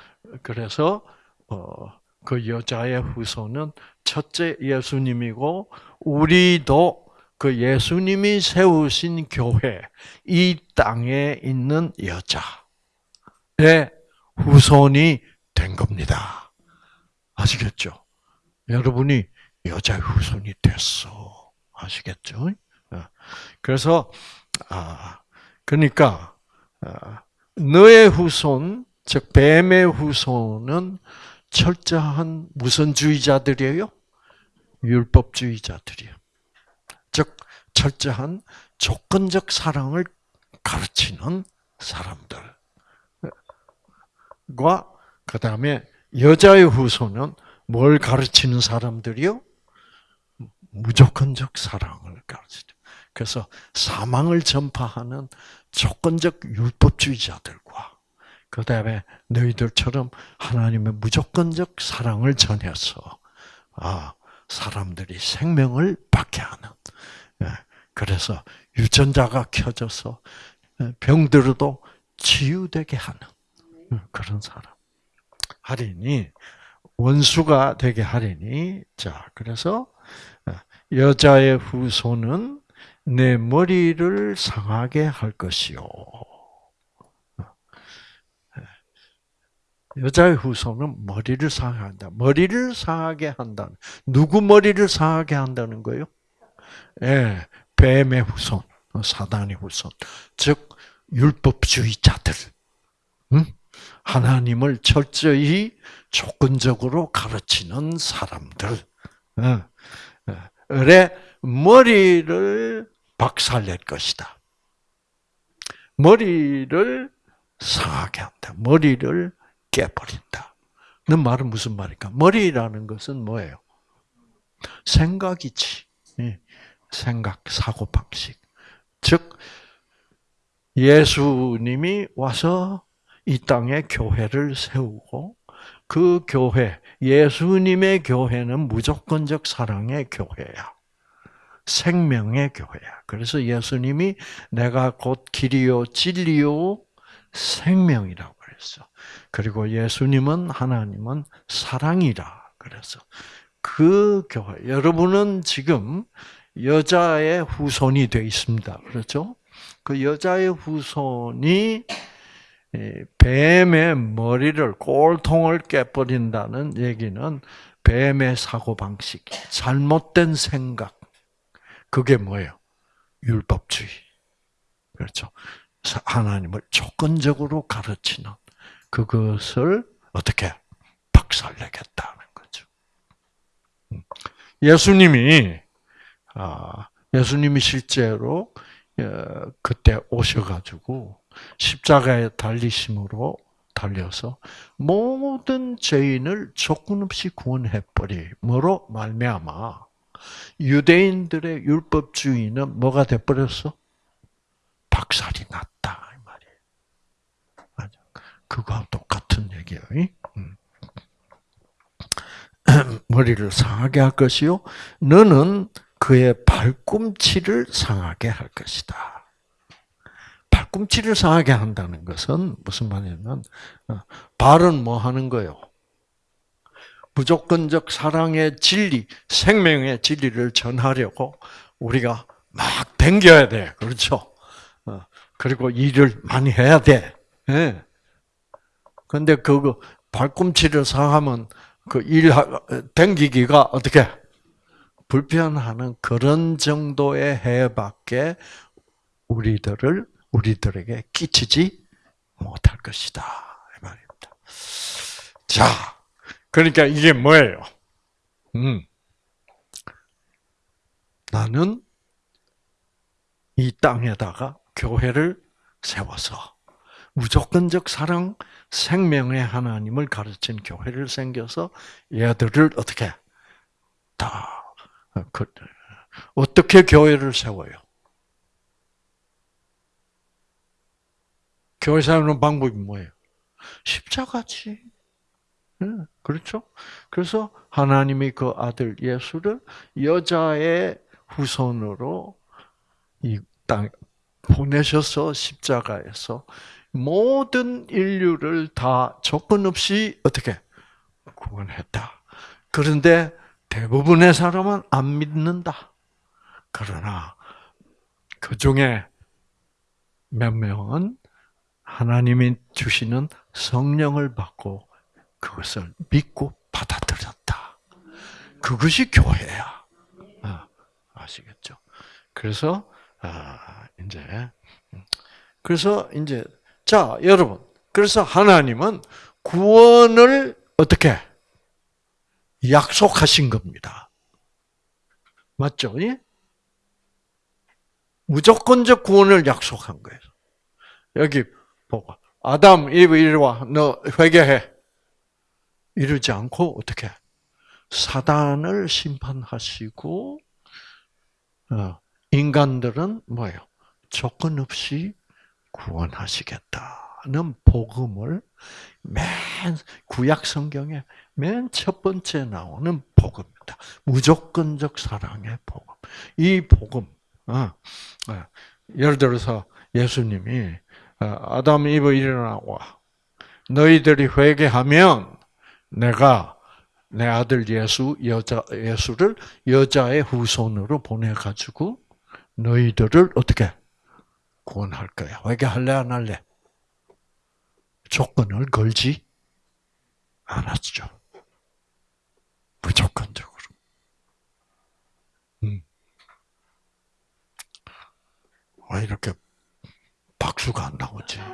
그래서 어, 그 여자의 후손은 첫째 예수님이고 우리도 그 예수님이 세우신 교회 이 땅에 있는 여자의 후손이 된 겁니다. 아시겠죠? 여러분이 여자의 후손이 됐어. 아시겠죠? 어. 그래서 아 그러니까 아, 너의 후손 즉 뱀의 후손은 철저한 무슨 주의자들이에요? 율법주의자들이에요. 즉 철저한 조건적 사랑을 가르치는 사람들과 그 다음에 여자의 후손은 뭘 가르치는 사람들이요? 무조건적 사랑을 가르치죠. 그래서 사망을 전파하는 조건적 율법주의자들과 그 다음에 너희들처럼 하나님의 무조건적 사랑을 전해서 아 사람들이 생명을 받게 하는. 예, 그래서 유전자가 켜져서 예, 병들어도 치유되게 하는 음, 그런 사람. 하리니 원수가 되게 하리니 자 그래서 예, 여자의 후손은 내 머리를 상하게 할 것이요. 여자의 후손은 머리를 상한다. 머리를 상하게 한다. 누구 머리를 상하게 한다는 거요? 예, 뱀의 후손, 사단의 후손, 즉 율법주의자들, 응? 하나님을 철저히 조건적으로 가르치는 사람들, 의 머리를 박살낼 것이다. 머리를 상하게 한다. 머리를 깨버린다. 는 말은 무슨 말일까? 머리라는 것은 뭐예요? 생각이지. 예. 생각, 사고 방식. 즉 예수님이 와서 이 땅에 교회를 세우고 그 교회, 예수님의 교회는 무조건적 사랑의 교회야. 생명의 교회야. 그래서 예수님이 내가 곧 길이요, 진리요, 생명이라고 그랬어. 그리고 예수님은 하나님은 사랑이라 그래서 그 교회 여러분은 지금 여자의 후손이 되어 있습니다. 그렇죠? 그 여자의 후손이 뱀의 머리를 꼴통을 깨버린다는 얘기는 뱀의 사고 방식, 잘못된 생각. 그게 뭐예요? 율법주의. 그렇죠. 하나님을 조건적으로 가르치는 그것을 어떻게 박살내겠다는 거죠. 음. 예수님이 아, 예수님이 실제로 어, 그때 오셔가지고 십자가에 달리심으로 달려서 모든 죄인을 조건 없이 구원해 버리므로 말미암아 유대인들의 율법주의는 뭐가 돼버렸어? 박살이 났다. 그거와 똑같은 얘기예요. 음. 머리를 상하게 할 것이요. 너는 그의 발꿈치를 상하게 할 것이다. 발꿈치를 상하게 한다는 것은 무슨 말이냐면 어, 발은 뭐 하는 거요? 무조건적 사랑의 진리, 생명의 진리를 전하려고 우리가 막 댕겨야 돼. 그렇죠? 어, 그리고 일을 많이 해야 돼. 예. 근데 그 발꿈치를 상하면 그 일, 댕기기가 어떻게? 불편하는 그런 정도의 해밖에 우리들을, 우리들에게 끼치지 못할 것이다. 이 말입니다. 자, 그러니까 이게 뭐예요? 음. 나는 이 땅에다가 교회를 세워서 무조건적 사랑, 생명의 하나님을 가르친 교회를 생겨서 얘들을 어떻게 다 그, 어떻게 교회를 세워요? 교회 세우는 방법이 뭐예요? 십자가지. 그렇죠? 그래서 하나님이 그 아들 예수를 여자의 후손으로 이 땅 보내셔서 십자가에서 모든 인류를 다 조건 없이 어떻게 구원했다. 그런데 대부분의 사람은 안 믿는다. 그러나 그 중에 몇 명은 하나님이 주시는 성령을 받고 그것을 믿고 받아들였다. 그것이 교회야. 아, 아시겠죠? 그래서 아, 이제 그래서 이제 자, 여러분. 그래서 하나님은 구원을 어떻게 약속하신 겁니다. 맞죠? 예? 무조건적 구원을 약속한 거예요. 여기 보고 아담, 이브 이리 와. 너 회개해. 이러지 않고 어떻게 사단을 심판하시고 어, 인간들은 뭐예요? 조건 없이 구원하시겠다 구원하는 복음을 맨 구약 성경에 맨 첫 번째 나오는 복음입니다. 무조건적 사랑의 복음. 이 복음, 어, 어, 예를 들어서 예수님이 어, 아담 이브 일어나와 너희들이 회개하면 내가 내 아들 예수 여자 예수를 여자의 후손으로 보내 가지고 너희들을 어떻게 구원할 거야. 회개할래 안 할래? 조건을 걸지 않았죠. 무조건적으로. 음. 왜 이렇게 박수가 안 나오지? 네.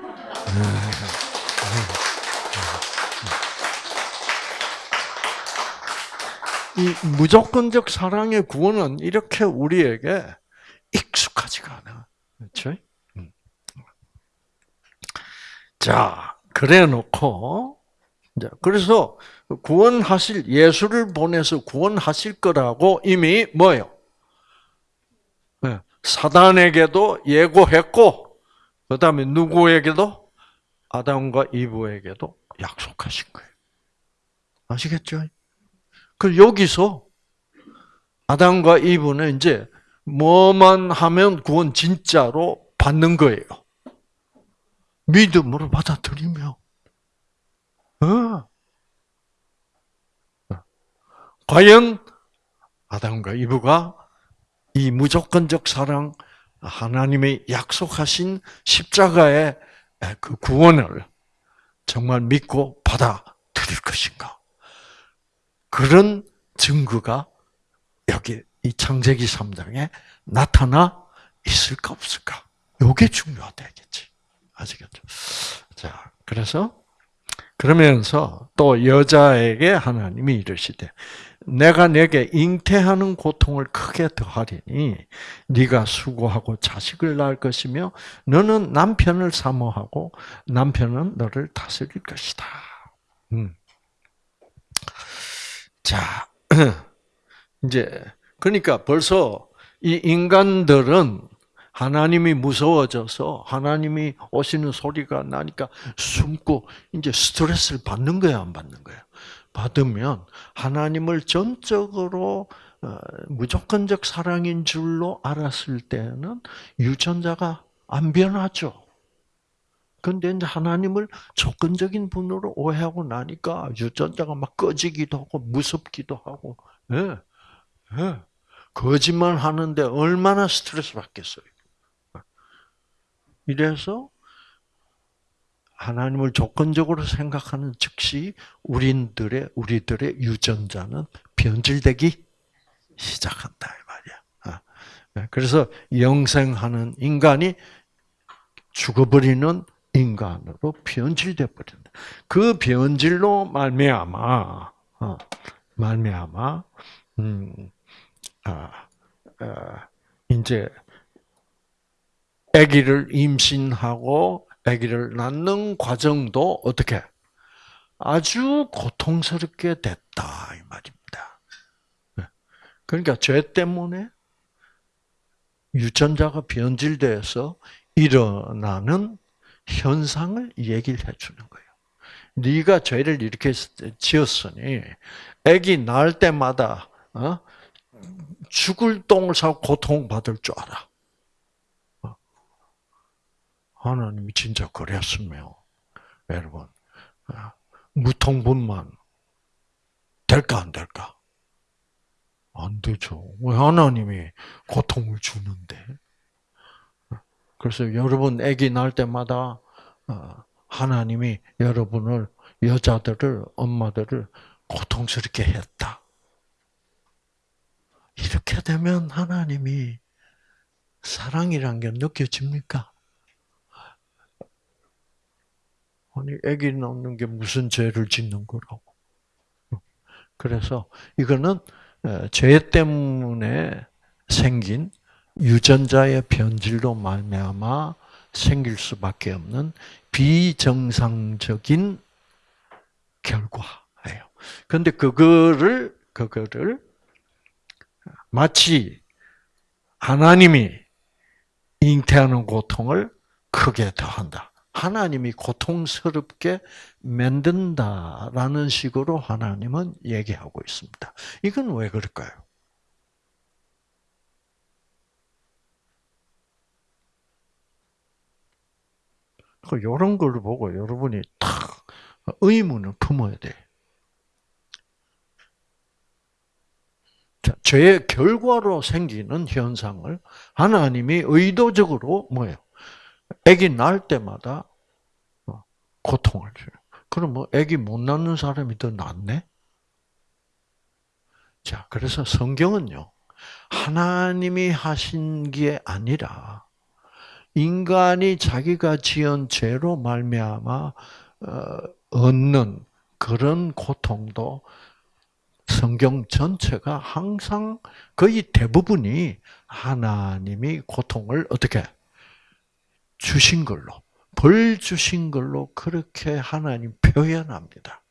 이 무조건적 사랑의 구원은 이렇게 우리에게 익숙하지가 않아. 그렇죠? 음. 자, 그래 놓고, 그래서 구원하실, 예수를 보내서 구원하실 거라고 이미 뭐예요? 네, 사단에게도 예고했고, 그 다음에 누구에게도? 아담과 이브에게도 약속하신 거예요. 아시겠죠? 그 여기서 아담과 이브는 이제 뭐만 하면 구원 진짜로 받는 거예요. 믿음으로 받아들이며. 어. 과연 아담과 이브가 이 무조건적 사랑, 하나님의 약속하신 십자가의 그 구원을 정말 믿고 받아들일 것인가? 그런 증거가 여기 이 창세기 3장에 나타나 있을까 없을까? 요게 중요하다겠지. 아시겠죠? 자, 그래서 그러면서 또 여자에게 하나님이 이르시되 내가 내게 잉태하는 고통을 크게 더하리니 네가 수고하고 자식을 낳을 것이며 너는 남편을 사모하고 남편은 너를 다스릴 것이다. 음. 자, 이제 그러니까 벌써 이 인간들은 하나님이 무서워져서 하나님이 오시는 소리가 나니까 숨고 이제 스트레스를 받는 거야, 안 받는 거야? 받으면 하나님을 전적으로 어, 무조건적 사랑인 줄로 알았을 때는 유전자가 안 변하죠. 근데 이제 하나님을 조건적인 분으로 오해하고 나니까 유전자가 막 꺼지기도 하고 무섭기도 하고, 예, 예. 거짓말 하는데 얼마나 스트레스 받겠어요. 이래서 하나님을 조건적으로 생각하는 즉시 우리들의 우리들의 유전자는 변질되기 시작한다 이 말이야. 아, 네, 그래서 영생하는 인간이 죽어버리는 인간으로 변질돼 버린다. 그 변질로 말미암아 어, 말미암아 음, 아, 아, 이제 아기를 임신하고 아기를 낳는 과정도 어떻게 아주 고통스럽게 됐다 이 말입니다. 네. 그러니까 죄 때문에 유전자가 변질돼서 일어나는 현상을 얘기를 해주는 거예요. 네가 죄를 이렇게 지었으니 아기 낳을 때마다 어? 죽을 똥을 싸고 고통받을 줄 알아. 하나님이 진짜 그랬으면 여러분 아, 무통분만 될까 안 될까? 안 되죠. 왜 하나님이 고통을 주는데? 그래서 여러분 아기 낳을 때마다 어, 하나님이 여러분을 여자들을 엄마들을 고통스럽게 했다. 이렇게 되면 하나님이 사랑이란 게 느껴집니까? 아니, 애기 낳는 게 무슨 죄를 짓는 거라고. 그래서 이거는 죄 때문에 생긴 유전자의 변질로 말미암아 생길 수밖에 없는 비정상적인 결과예요. 그런데 그거를 그거를 마치 하나님이 잉태하는 고통을 크게 더한다. 하나님이 고통스럽게 만든다라는 식으로 하나님은 얘기하고 있습니다. 이건 왜 그럴까요? 이런 그걸 보고 여러분이 탁 의문을 품어야 돼. 죄의 결과로 생기는 현상을 하나님이 의도적으로 뭐예요? 아기 낳을 때마다 어, 고통을 줘요. 그럼 뭐 아기 못 낳는 사람이 더 낫네? 자, 그래서 성경은요. 하나님이 하신 게 아니라 인간이 자기가 지은 죄로 말미암아 어, 얻는 그런 고통도 성경 전체가 항상 거의 대부분이 하나님이 고통을 어떻게 주신 걸로 벌 주신 걸로 그렇게 하나님 표현합니다.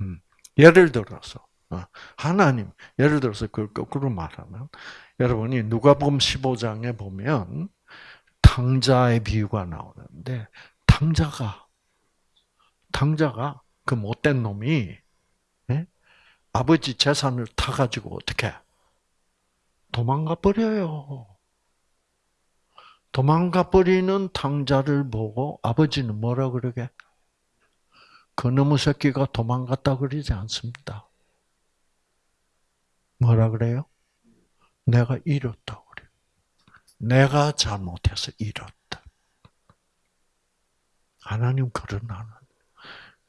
음, 예를 들어서 어, 하나님 예를 들어서 그 거꾸로 말하면 여러분이 누가복음 15장에 보면 탕자의 비유가 나오는데 탕자가 탕자가 그 못된 놈이 예? 아버지 재산을 타 가지고 어떻게 도망가 버려요. 도망가 버리는 탕자를 보고 아버지는 뭐라 그러게? 그 놈의 새끼가 도망갔다 그러지 않습니다. 뭐라 그래요? 내가 잃었다 그래. 내가 잘못해서 잃었다. 하나님 그런 하나님.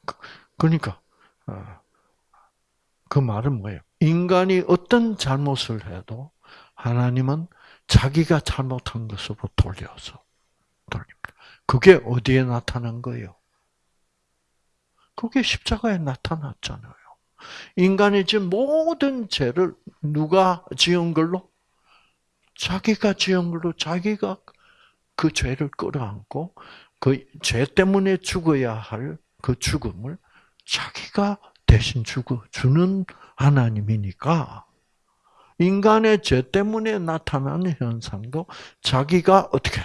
그, 그러니까 어, 그 말은 뭐예요? 인간이 어떤 잘못을 해도 하나님은 자기가 잘못한 것으로 돌려서 돌립니다. 그게 어디에 나타난 거예요? 그게 십자가에 나타났잖아요. 인간이 지은 모든 죄를 누가 지은 걸로? 자기가 지은 걸로 자기가 그 죄를 끌어안고 그 죄 때문에 죽어야 할 그 죽음을 자기가 대신 죽어 주는 하나님이니까 인간의 죄 때문에 나타나는 현상도 자기가 어떻게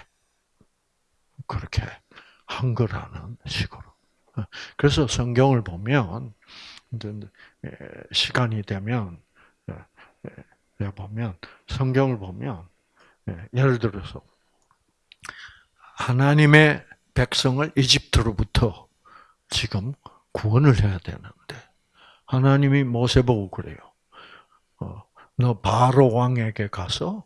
그렇게 한 거라는 식으로. 그래서 성경을 보면 시간이 되면 보면 성경을 보면 예를 들어서 하나님의 백성을 이집트로부터 지금 구원을 해야 되는데 하나님이 모세 보고 그래요. 어, 너 바로 왕에게 가서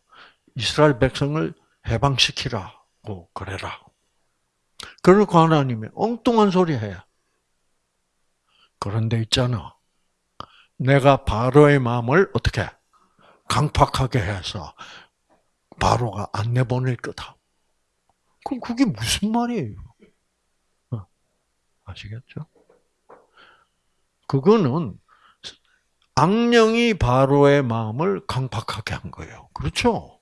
이스라엘 백성을 해방시키라고 그래라. 그러고 하나님이 엉뚱한 소리 해. 그런데 있잖아. 내가 바로의 마음을 어떻게 강팍하게 해서 바로가 안 내보낼 거다. 그럼 그게 무슨 말이에요? 어, 아시겠죠? 그거는 악령이 바로의 마음을 강팍하게 한 거예요. 그렇죠?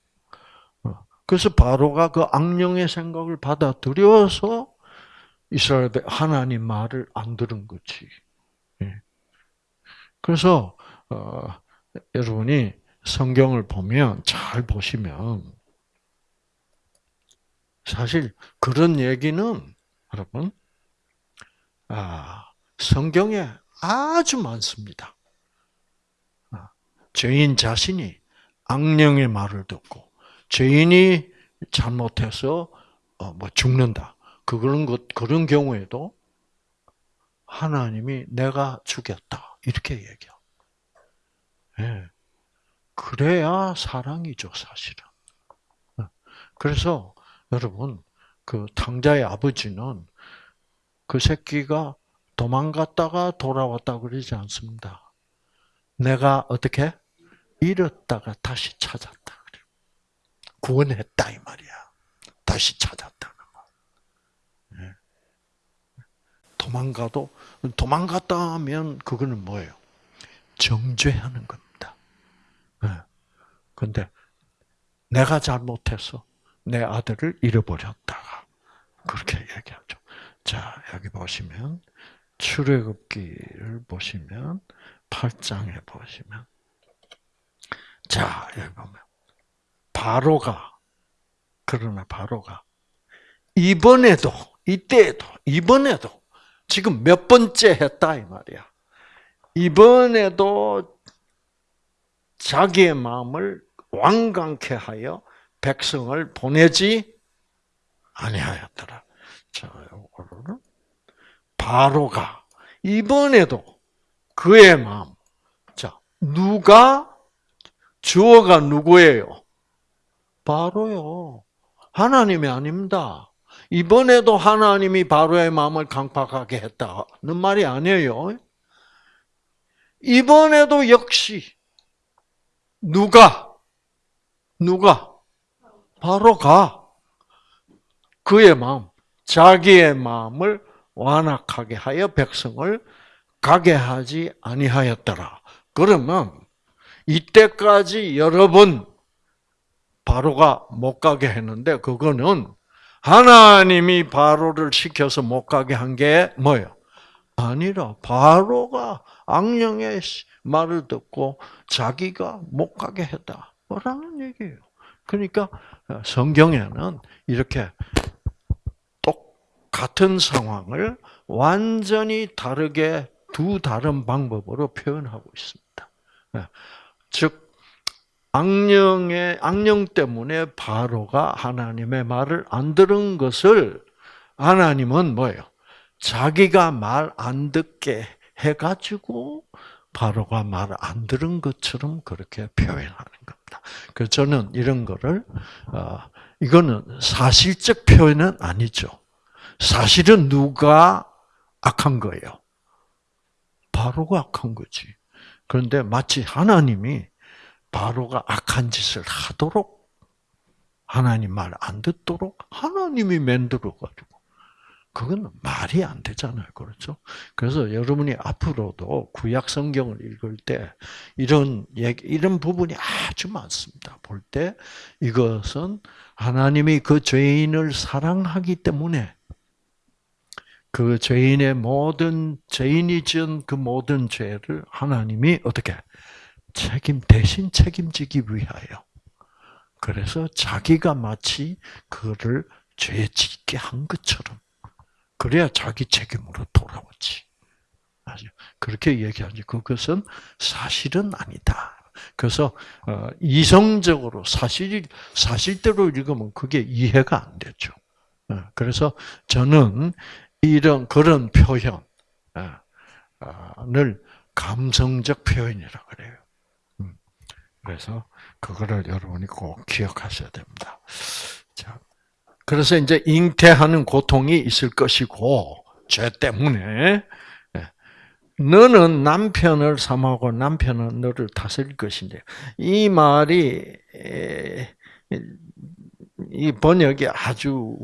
어, 그래서 바로가 그 악령의 생각을 받아들여서 이스라엘 하나님 말을 안 들은 거지. 예. 그래서 어, 여러분이 성경을 보면 잘 보시면 사실 그런 얘기는 여러분 아, 성경에 아주 많습니다. 아, 죄인 자신이 악령의 말을 듣고 죄인이 잘못해서 어, 뭐 죽는다. 그런 것 그런 경우에도 하나님이 내가 죽였다 이렇게 얘기해. 예. 그래야 사랑이죠 사실은. 어, 그래서 여러분 그 탕자의 아버지는 그 새끼가 도망갔다가 돌아왔다 그러지 않습니다. 내가 어떻게 잃었다가 다시 찾았다 그래. 구원했다 이 말이야. 다시 찾았다는 거. 네. 도망가도 도망갔다 하면 그거는 뭐예요? 정죄하는 겁니다. 그런데 내가 잘못해서 내 아들을 잃어버렸다. 그렇게 얘기하죠. 자, 여기 보시면 출애굽기를 보시면 8장에 보시면 자 여기 보면 바로가 그러나 바로가 이번에도 이때에도 이번에도 지금 몇 번째 했다 이 말이야. 이번에도 자기의 마음을 완강케 하여 백성을 보내지 아니하였더라. 자, 요거를 바로가 이번에도 그의 마음. 자, 누가 주어가 누구예요? 바로요. 하나님이 아닙니다. 이번에도 하나님이 바로의 마음을 강팍하게 했다는 말이 아니에요. 이번에도 역시 누가 누가 바로 가 그의 마음, 자기의 마음을 완악하게 하여 백성을 가게 하지 아니하였더라. 그러면 이때까지 여러 번 바로가 못 가게 했는데 그거는 하나님이 바로를 시켜서 못 가게 한 게 뭐예요? 아니라 바로가 악령의 말을 듣고 자기가 못 가게 했다. 뭐라는 얘기예요. 그러니까 성경에는 이렇게 똑같은 상황을 완전히 다르게 두 다른 방법으로 표현하고 있습니다. 즉 악령의 악령 때문에 바로가 하나님의 말을 안 들은 것을 하나님은 뭐예요? 자기가 말 안 듣게 해가지고 바로가 말 안 들은 것처럼 그렇게 표현하는 겁니다. 그래서 저는 이런 거를 어, 이거는 사실적 표현은 아니죠. 사실은 누가 악한 거예요? 바로가 악한 거지. 그런데 마치 하나님이 바로가 악한 짓을 하도록 하나님 말 안 듣도록 하나님이 만들어 가지고 그건 말이 안 되잖아요. 그렇죠? 그래서 여러분이 앞으로도 구약 성경을 읽을 때 이런 얘기, 이런 부분이 아주 많습니다. 볼 때 이것은 하나님이 그 죄인을 사랑하기 때문에 그 죄인의 모든 죄인이 지은 그 모든 죄를 하나님이 어떻게 책임 대신 책임지기 위하여 그래서 자기가 마치 그를 죄 짓게 한 것처럼 그래야 자기 책임으로 돌아오지. 그렇게 얘기하지. 그것은 사실은 아니다. 그래서 어, 이성적으로 사실 사실대로 읽으면 그게 이해가 안 되죠. 어, 그래서 저는 이런 그런 표현을 감성적 표현이라 그래요. 음. 그래서 그거를 여러분이 꼭 기억하셔야 됩니다. 자, 그래서 이제 잉태하는 고통이 있을 것이고 죄 때문에 예. 너는 남편을 삼하고 남편은 너를 다스릴 것인데 이 말이 이 번역이 아주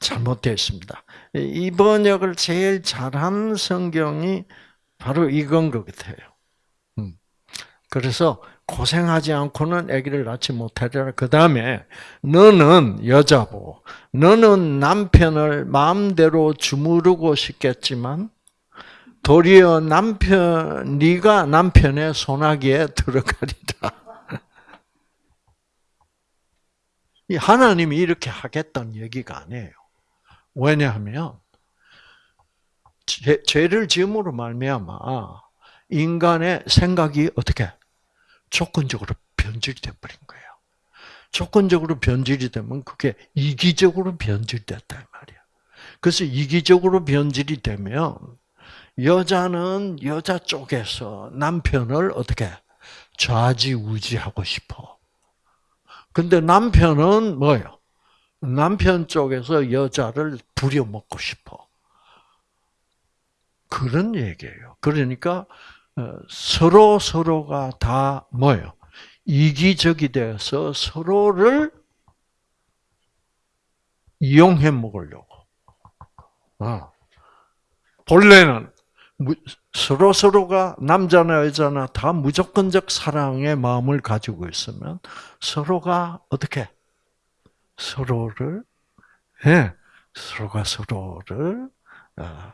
잘못되어 있습니다. 이 번역을 제일 잘한 성경이 바로 이건 것 같아요. 음. 그래서 고생하지 않고는 아기를 낳지 못하리라. 그 다음에 너는 여자고 너는 남편을 마음대로 주무르고 싶겠지만 도리어 남편 네가 남편의 손아귀에 들어가리라. 하나님이 이렇게 하겠다는 얘기가 아니에요. 왜냐하면 죄, 죄를 지음으로 말미암아 인간의 생각이 어떻게 조건적으로 변질돼 버린 거예요. 조건적으로 변질이 되면 그게 이기적으로 변질됐다 말이야. 그래서 이기적으로 변질이 되면 여자는 여자 쪽에서 남편을 어떻게 좌지우지하고 싶어. 근데 남편은 뭐예요? 남편 쪽에서 여자를 부려먹고 싶어. 그런 얘기예요. 그러니까 어, 서로 서로가 다 뭐예요? 이기적이 되어서 서로를 이용해 먹으려고. 어. 본래는 서로 서로가 남자나 여자나 다 무조건적 사랑의 마음을 가지고 있으면 서로가 어떻게 서로를 예, 서로가 서로를 어, 어,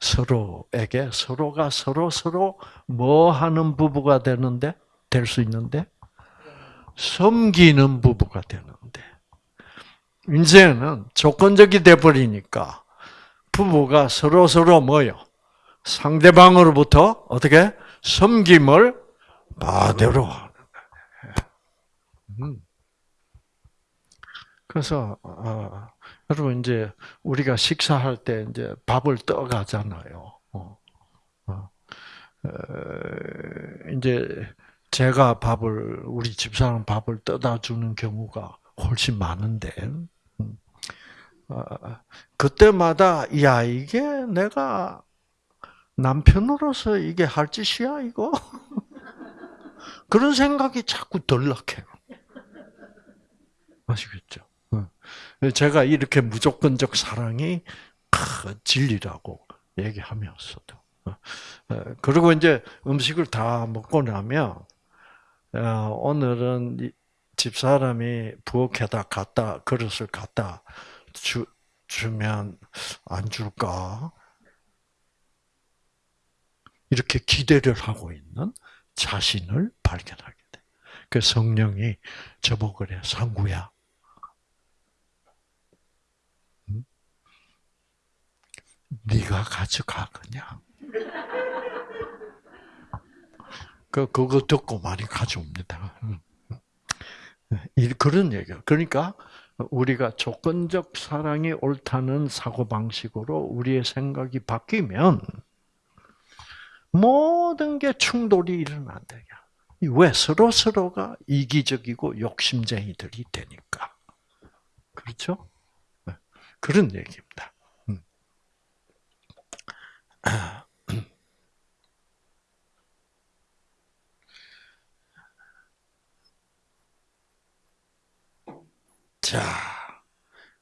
서로에게 서로가 서로 서로 뭐 하는 부부가 되는데 될 수 있는데 섬기는 부부가 되는데 이제는 조건적이 돼 버리니까 부부가 서로 서로 뭐요? 상대방으로부터 어떻게 섬김을 받으러. 음. 그래서 어, 여러분 이제 우리가 식사할 때 이제 밥을 떠가잖아요. 어, 어, 이제 제가 밥을 우리 집사람 밥을 떠다 주는 경우가 훨씬 많은데 음, 어, 그때마다 야 이게 내가 남편으로서 이게 할 짓이야 이거 그런 생각이 자꾸 덜락해요. 아시겠죠? 제가 이렇게 무조건적 사랑이 진리라고 얘기하면서도. 어, 어, 그리고 이제 음식을 다 먹고 나면, 어, 오늘은 집사람이 부엌에다 갖다, 그릇을 갖다 주, 주면 안 줄까? 이렇게 기대를 하고 있는 자신을 발견하게 돼. 그 성령이 저보고 그래, 상구야. 네가 가져가 그냥. 그 그거 듣고 많이 가져옵니다. 그런 얘기야. 그러니까 우리가 조건적 사랑이 옳다는 사고 방식으로 우리의 생각이 바뀌면 모든 게 충돌이 일어난다. 왜 서로 서로가 이기적이고 욕심쟁이들이 되니까. 그렇죠? 네. 그런 얘기입니다. 자,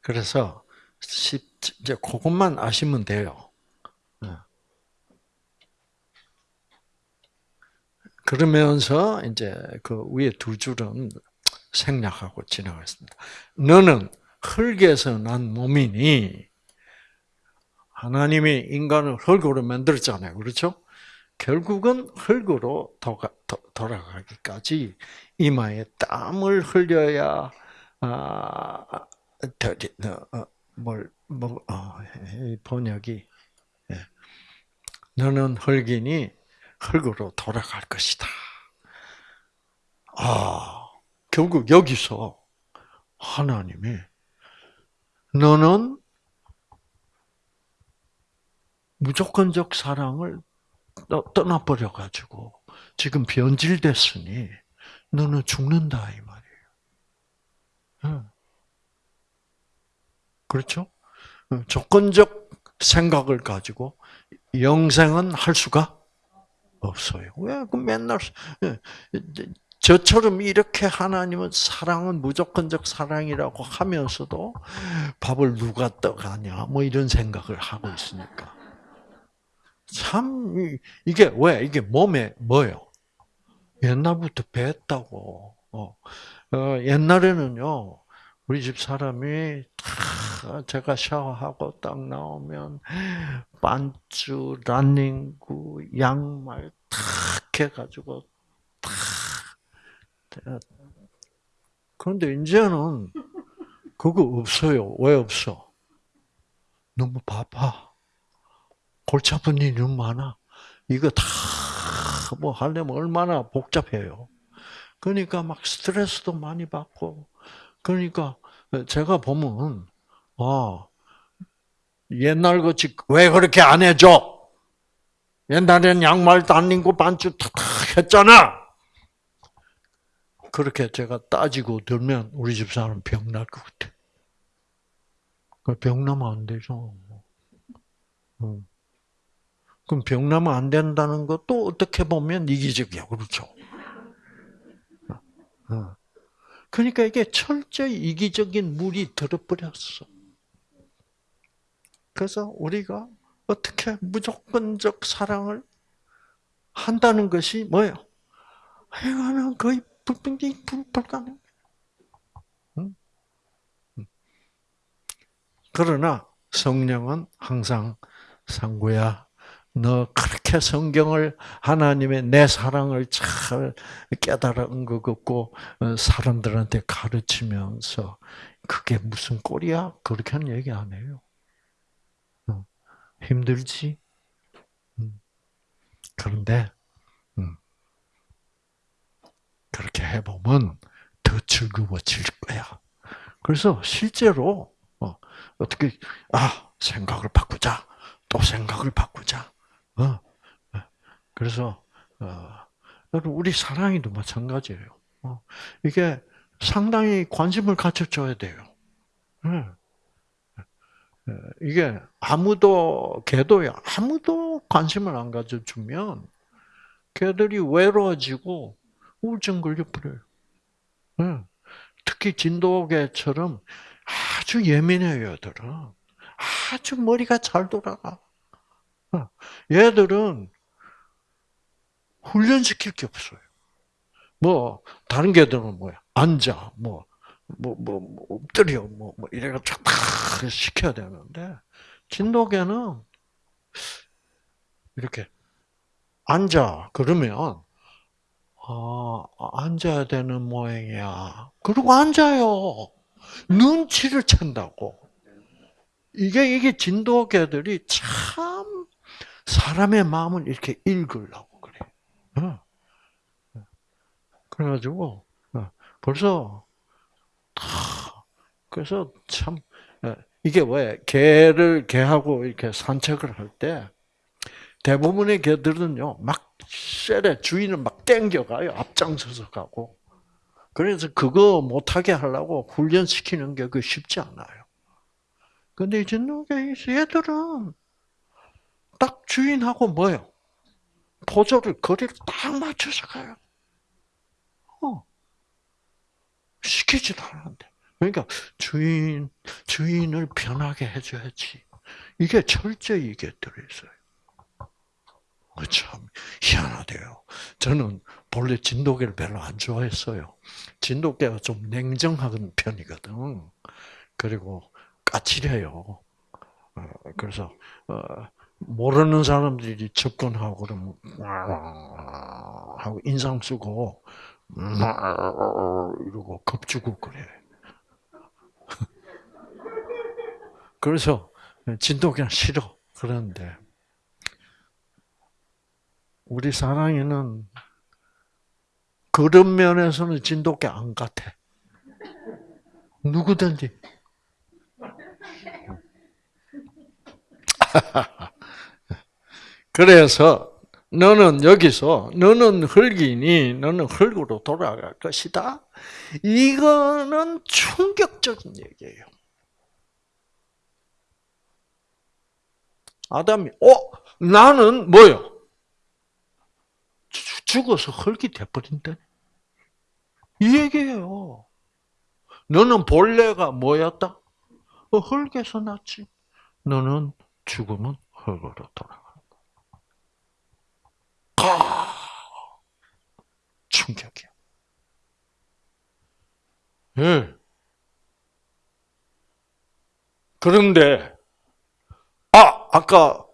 그래서 이제 그것만 아시면 돼요. 네. 그러면서 이제 그 위에 두 줄은 생략하고 지나가겠습니다. 너는 흙에서 난 몸이니 하나님이 인간을 흙으로 만들었잖아요. 그렇죠? 결국은 흙으로 돌아가기까지 이마에 땀을 흘려야 아, 어, 뭘, 뭐, 어, 번역이 예. 너는 흙이니 흙으로 돌아갈 것이다. 아, 결국 여기서 하나님이 너는 무조건적 사랑을 떠나버려 가지고 지금 변질됐으니 너는 죽는다 이 말이에요. 그렇죠? 조건적 생각을 가지고 영생은 할 수가 없어요. 왜? 그 맨날 저처럼 이렇게 하나님은 사랑은 무조건적 사랑이라고 하면서도 밥을 누가 떠가냐 뭐 이런 생각을 하고 있으니까. 참 이게 왜 이게 몸에 뭐요? 옛날부터 뵀다고. 어. 어, 옛날에는요 우리 집 사람이 제가 샤워하고 딱 나오면 반주, 란닝구, 양말 탁 해가지고 탁. 그런데 이제는 그거 없어요. 왜 없어? 너무 바빠. 골치 아픈 일이 너무 많아. 이거 다 뭐 하려면 얼마나 복잡해요. 그러니까 막 스트레스도 많이 받고, 그러니까 제가 보면, 아, 옛날 같이 왜 그렇게 안 해줘? 옛날에는 양말도 안 입고 반주 탁탁 했잖아! 그렇게 제가 따지고 들면 우리 집 사람 병 날 것 같아. 병 나면 안 되죠. 그럼 병 나면 안 된다는 것도 어떻게 보면 이기적이야. 그렇죠? 어. 그러니까 이게 철저히 이기적인 물이 들어버렸어. 그래서 우리가 어떻게 무조건적 사랑을 한다는 것이 뭐예요? 이거는 거의 불평이 불가능. 그러나 성령은 항상 상구야 너 그렇게 성경을 하나님의 내 사랑을 잘 깨달은 것 같고 어, 사람들한테 가르치면서 그게 무슨 꼴이야? 그렇게는 얘기 안 해요. 어, 힘들지? 음. 그런데 음. 그렇게 해보면 더 즐거워질 거야. 그래서 실제로 어, 떻게 아 생각을 바꾸자, 또 생각을 바꾸자. 어, 그래서 우리 사랑이도 마찬가지예요. 어, 이게 상당히 관심을 가져줘야 돼요. 이게 아무도 개도야 아무도 관심을 안 가져주면 개들이 외로워지고 우울증 걸려 버려요. 예. 특히 진돗개처럼 아주 예민해요, 얘들은. 아주 머리가 잘 돌아가. 얘들은 훈련시킬 게 없어요. 뭐 다른 개들은 뭐야? 앉아, 뭐, 뭐, 뭐, 뭐 엎드려, 뭐, 뭐 이래가지고 다 시켜야 되는데 진돗개는 이렇게 앉아 그러면 아, 앉아야 되는 모양이야. 그리고 앉아요. 눈치를 챈다고. 이게 이게 진돗개들이 참 사람의 마음을 이렇게 읽으려고 그래. 어. 그래가지고 어, 벌써 그래서 참 어, 이게 왜 개를 개하고 이렇게 산책을 할 때 대부분의 개들은요 막 셀에 주인을 막 땡겨가요 앞장서서 가고 그래서 그거 못하게 하려고 훈련시키는 게 그 쉽지 않아요. 근데 이제 얘들은 딱 주인하고 뭐요? 포조를 거리를 딱 맞춰서 가요. 어. 시키지도 않는데. 그러니까 주인 주인을 변하게 해줘야지. 이게 철저히 이게 들어있어요. 참 희한하대요. 저는 본래 진돗개를 별로 안 좋아했어요. 진돗개가 좀 냉정한 편이거든. 그리고 까칠해요. 어, 그래서 어, 모르는 사람들이 접근하고 그러면 하고 인상 쓰고 이러고 겁주고 그래. 그래서 진돗개는 싫어. 그런데 우리 사랑이는 그런 면에서는 진돗개 안 같아. 누구든지. 그래서 너는 여기서 너는 흙이니 너는 흙으로 돌아갈 것이다. 이거는 충격적인 얘기예요. 아담이 어 나는 뭐요? 죽어서 흙이 돼버린다. 이 얘기예요. 너는 본래가 뭐였다? 어, 흙에서 났지. 너는 죽으면 흙으로 돌아가. 아, 충격이야. 예. 그런데, 아, 아까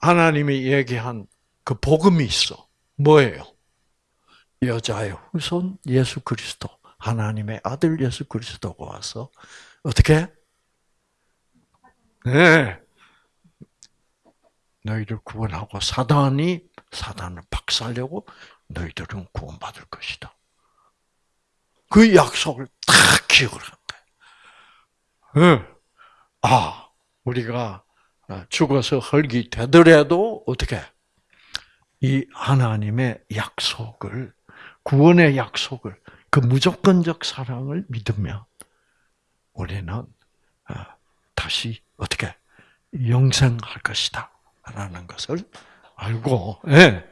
하나님이 얘기한 그 복음이 있어. 뭐예요? 여자의 후손 예수 그리스도, 하나님의 아들 예수 그리스도가 와서 어떻게? 네. 너희를 구원하고 사단이 사단을 박살내고 너희들은 구원받을 것이다. 그 약속을 다 기억을 한 거예요. 네. 아, 우리가 죽어서 헐기 되더라도 어떻게 이 하나님의 약속을 구원의 약속을 그 무조건적 사랑을 믿으면 우리는 아, 다시 어떻게 영생할 것이다 라는 것을 알고 예.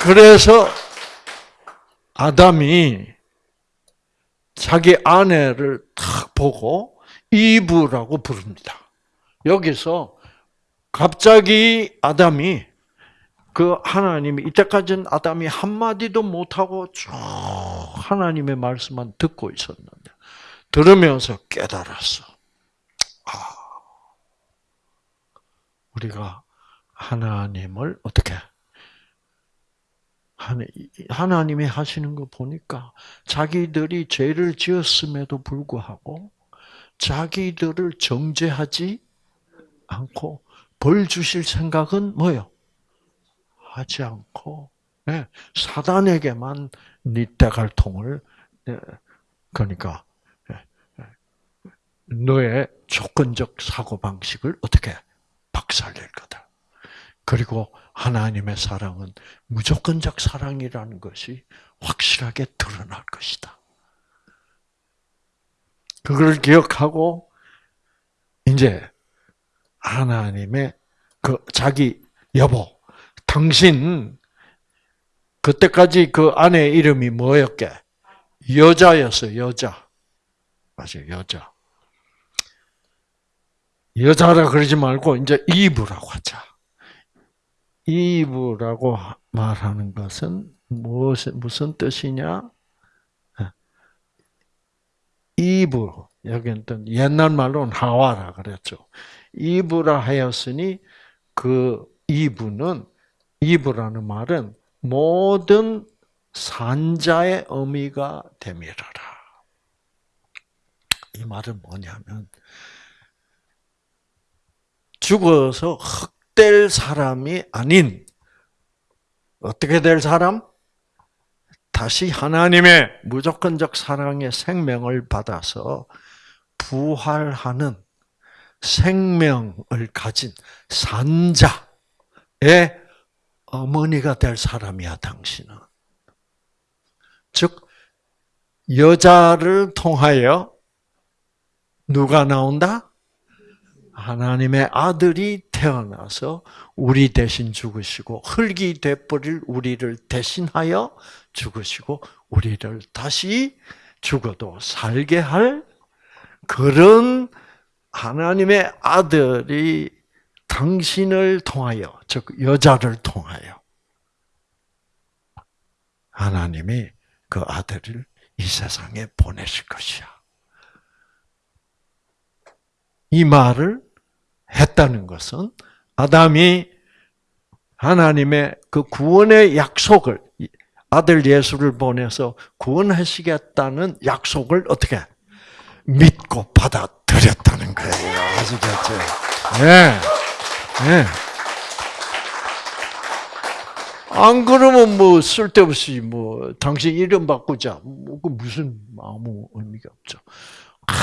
그래서 아담이 자기 아내를 탁 보고 이브라고 부릅니다. 여기서 갑자기 아담이 그 하나님이 이때까지는 아담이 한 마디도 못 하고 쭉 하나님의 말씀만 듣고 있었는데 들으면서 깨달았어. 우리가 하나님을 어떻게 하나님이 하시는 거 보니까 자기들이 죄를 지었음에도 불구하고 자기들을 정죄하지 않고 벌 주실 생각은 뭐요? 하지 않고 네, 사단에게만 네 대갈통을 네, 그러니까 네, 너의 조건적 사고 방식을 어떻게 박살낼 거다. 그리고 하나님의 사랑은 무조건적 사랑이라는 것이 확실하게 드러날 것이다. 그걸 기억하고 이제 하나님의 그 자기 여보, 당신 그때까지 그 아내 이름이 뭐였게? 여자였어, 여자. 맞아요, 여자. 여자라 그러지 말고 이제 이브라고 하자. 이브라고 말하는 것은 무슨 무슨 뜻이냐? 이브 여기는 옛날 말로는 하와라 그랬죠. 이브라 하였으니 그 이브는 이브라는 말은 모든 산자의 의미가 되밀어라. 이 말은 뭐냐면 죽어서 흑될 사람이 아닌 어떻게 될 사람? 다시 하나님의 무조건적 사랑의 생명을 받아서 부활하는 생명을 가진 산자의 어머니가 될 사람이야, 당신은. 즉, 여자를 통하여 누가 나온다? 하나님의 아들이 태어나서 우리 대신 죽으시고 흙이 되버릴 우리를 대신하여 죽으시고 우리를 다시 죽어도 살게 할 그런 하나님의 아들이 당신을 통하여, 즉 여자를 통하여 하나님이 그 아들을 이 세상에 보내실 것이야. 이 말을 했다는 것은 아담이 하나님의 그 구원의 약속을 아들 예수를 보내서 구원하시겠다는 약속을 어떻게 믿고 받아들였다는 거예요. 아시겠죠? 네. 네. 안 그러면 뭐 쓸데없이 뭐 당신 이름 바꾸자. 뭐그 무슨 아무 의미가 없죠. 아,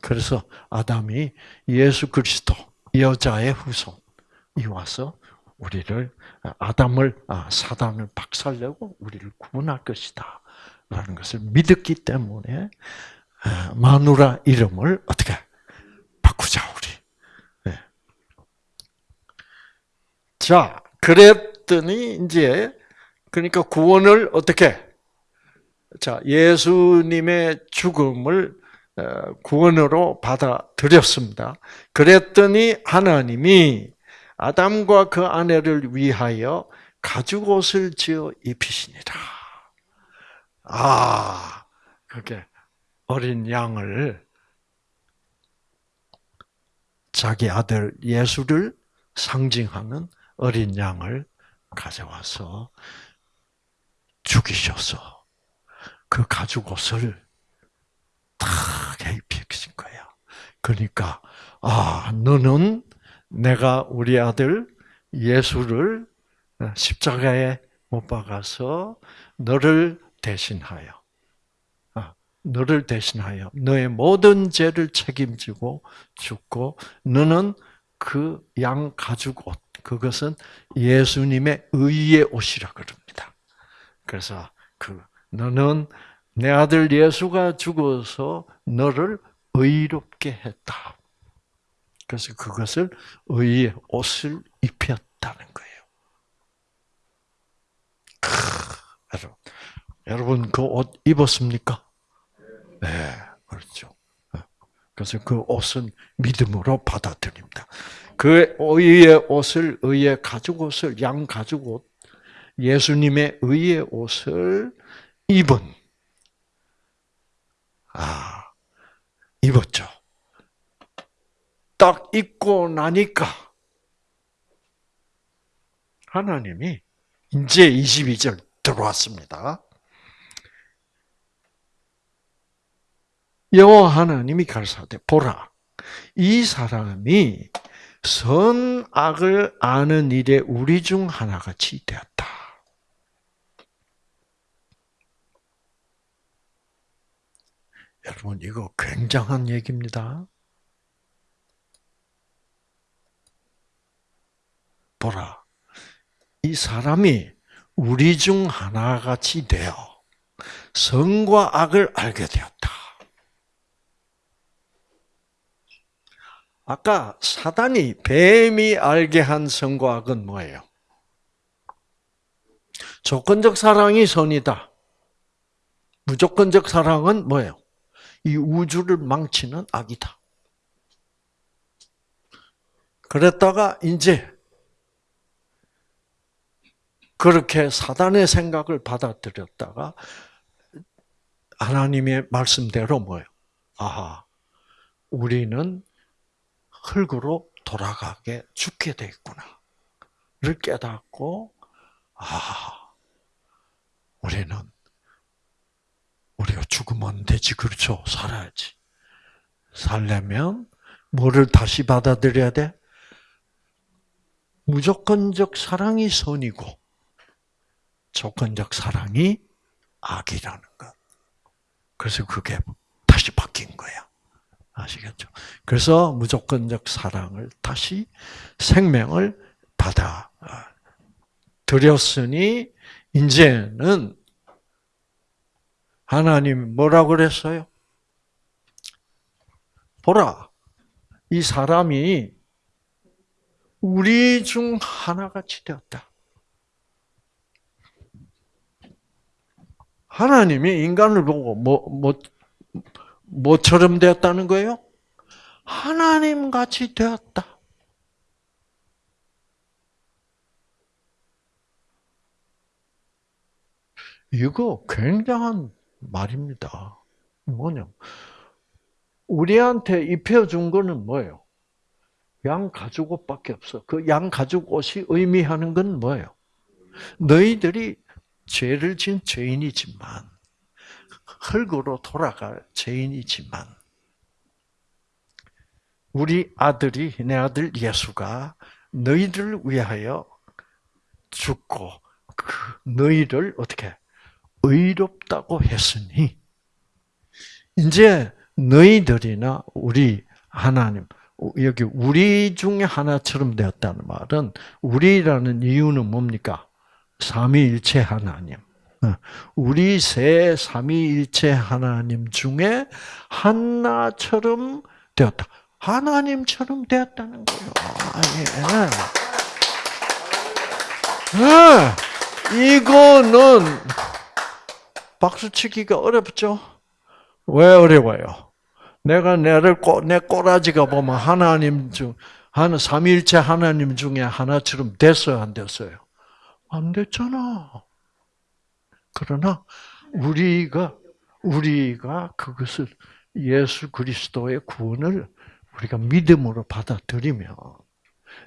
그래서 아담이 예수 그리스도 여자의 후손이 와서 우리를 아담을 아, 사단을 박살내고 우리를 구원할 것이다라는 것을 믿었기 때문에 아, 마누라 이름을 어떻게 바꾸자 우리. 네. 자, 그랬더니 이제 그러니까 구원을 어떻게 자 예수님의 죽음을 어, 구원으로 받아들였습니다. 그랬더니 하나님이 아담과 그 아내를 위하여 가죽 옷을 지어 입히시니라. 아, 그게 어린 양을 자기 아들 예수를 상징하는 어린 양을 가져와서 죽이셔서 그 가죽 옷을 다 입히신 거야. 그러니까 아 너는 내가 우리 아들 예수를 십자가에 못 박아서 너를 대신하여 너를 대신하여 너의 모든 죄를 책임지고 죽고 너는 그 양 가죽 옷 그것은 예수님의 의의 옷이라 그럽니다. 그래서 그 너는 내 아들 예수가 죽어서 너를 의롭게 했다. 그래서 그것을 의의 옷을 입혔다는 거예요. 크, 여러분 그 옷 입었습니까? 네, 그렇죠. 그래서 그 옷은 믿음으로 받아들입니다. 그 의의 옷을 의의 가죽 옷을 양 가죽 옷 예수님의 의의 옷을 입은 아 입었죠. 딱 입고 나니까 하나님이 이제 22절 들어왔습니다. 여호와 하나님이 가르사대 보라 이 사람이 선악을 아는 일에 우리 중 하나같이 되었다. 여러분 이거 굉장한 얘기입니다. 보라 이 사람이 우리 중 하나같이 되어 선과 악을 알게 되었다. 아까 사단이 뱀이 알게 한 선과 악은 뭐예요? 조건적 사랑이 선이다. 무조건적 사랑은 뭐예요? 이 우주를 망치는 악이다. 그랬다가 이제 그렇게 사단의 생각을 받아들였다가 하나님의 말씀대로 뭐예요? 아하, 우리는 흙으로 돌아가게 죽게 돼 있구나.를 깨닫고 아, 우리는 우리가 죽으면 되지 그렇죠? 살아야지. 살려면 뭐를 다시 받아들여야 돼? 무조건적 사랑이 선이고 조건적 사랑이 악이라는 것. 그래서 그게 다시 바뀐 거야. 아시겠죠? 그래서 무조건적 사랑을 다시 생명을 받아 드렸으니 이제는 하나님 뭐라고 그랬어요? 보라, 이 사람이 우리 중 하나같이 되었다. 하나님이 인간을 보고 뭐, 뭐, 뭐처럼 되었다는 거예요? 하나님 같이 되었다. 이거 굉장한 말입니다. 뭐냐? 우리한테 입혀준 거는 뭐예요? 양 가죽 옷밖에 없어. 그 양 가죽 옷이 의미하는 건 뭐예요? 너희들이 죄를 지은 죄인이지만 흙으로 돌아갈 죄인이지만 우리 아들이 내 아들 예수가 너희를 위하여 죽고 그 너희를 어떻게 의롭다고 했으니 이제 너희들이나 우리 하나님 여기 우리 중에 하나처럼 되었다는 말은 우리라는 이유는 뭡니까? 삼위일체 하나님. 어, 우리 세 삼위일체 하나님 중에 하나처럼 되었다. 하나님처럼 되었다는 거예요. 예. 네. 이거는 박수치기가 어렵죠? 왜 어려워요? 내가 내를 내 꼬라지가 보면 하나님 중 하나 삼일체 하나님 중에 하나처럼 됐어요, 안 됐어요? 안 됐잖아. 그러나 우리가 우리가 그것을 예수 그리스도의 구원을 우리가 믿음으로 받아들이면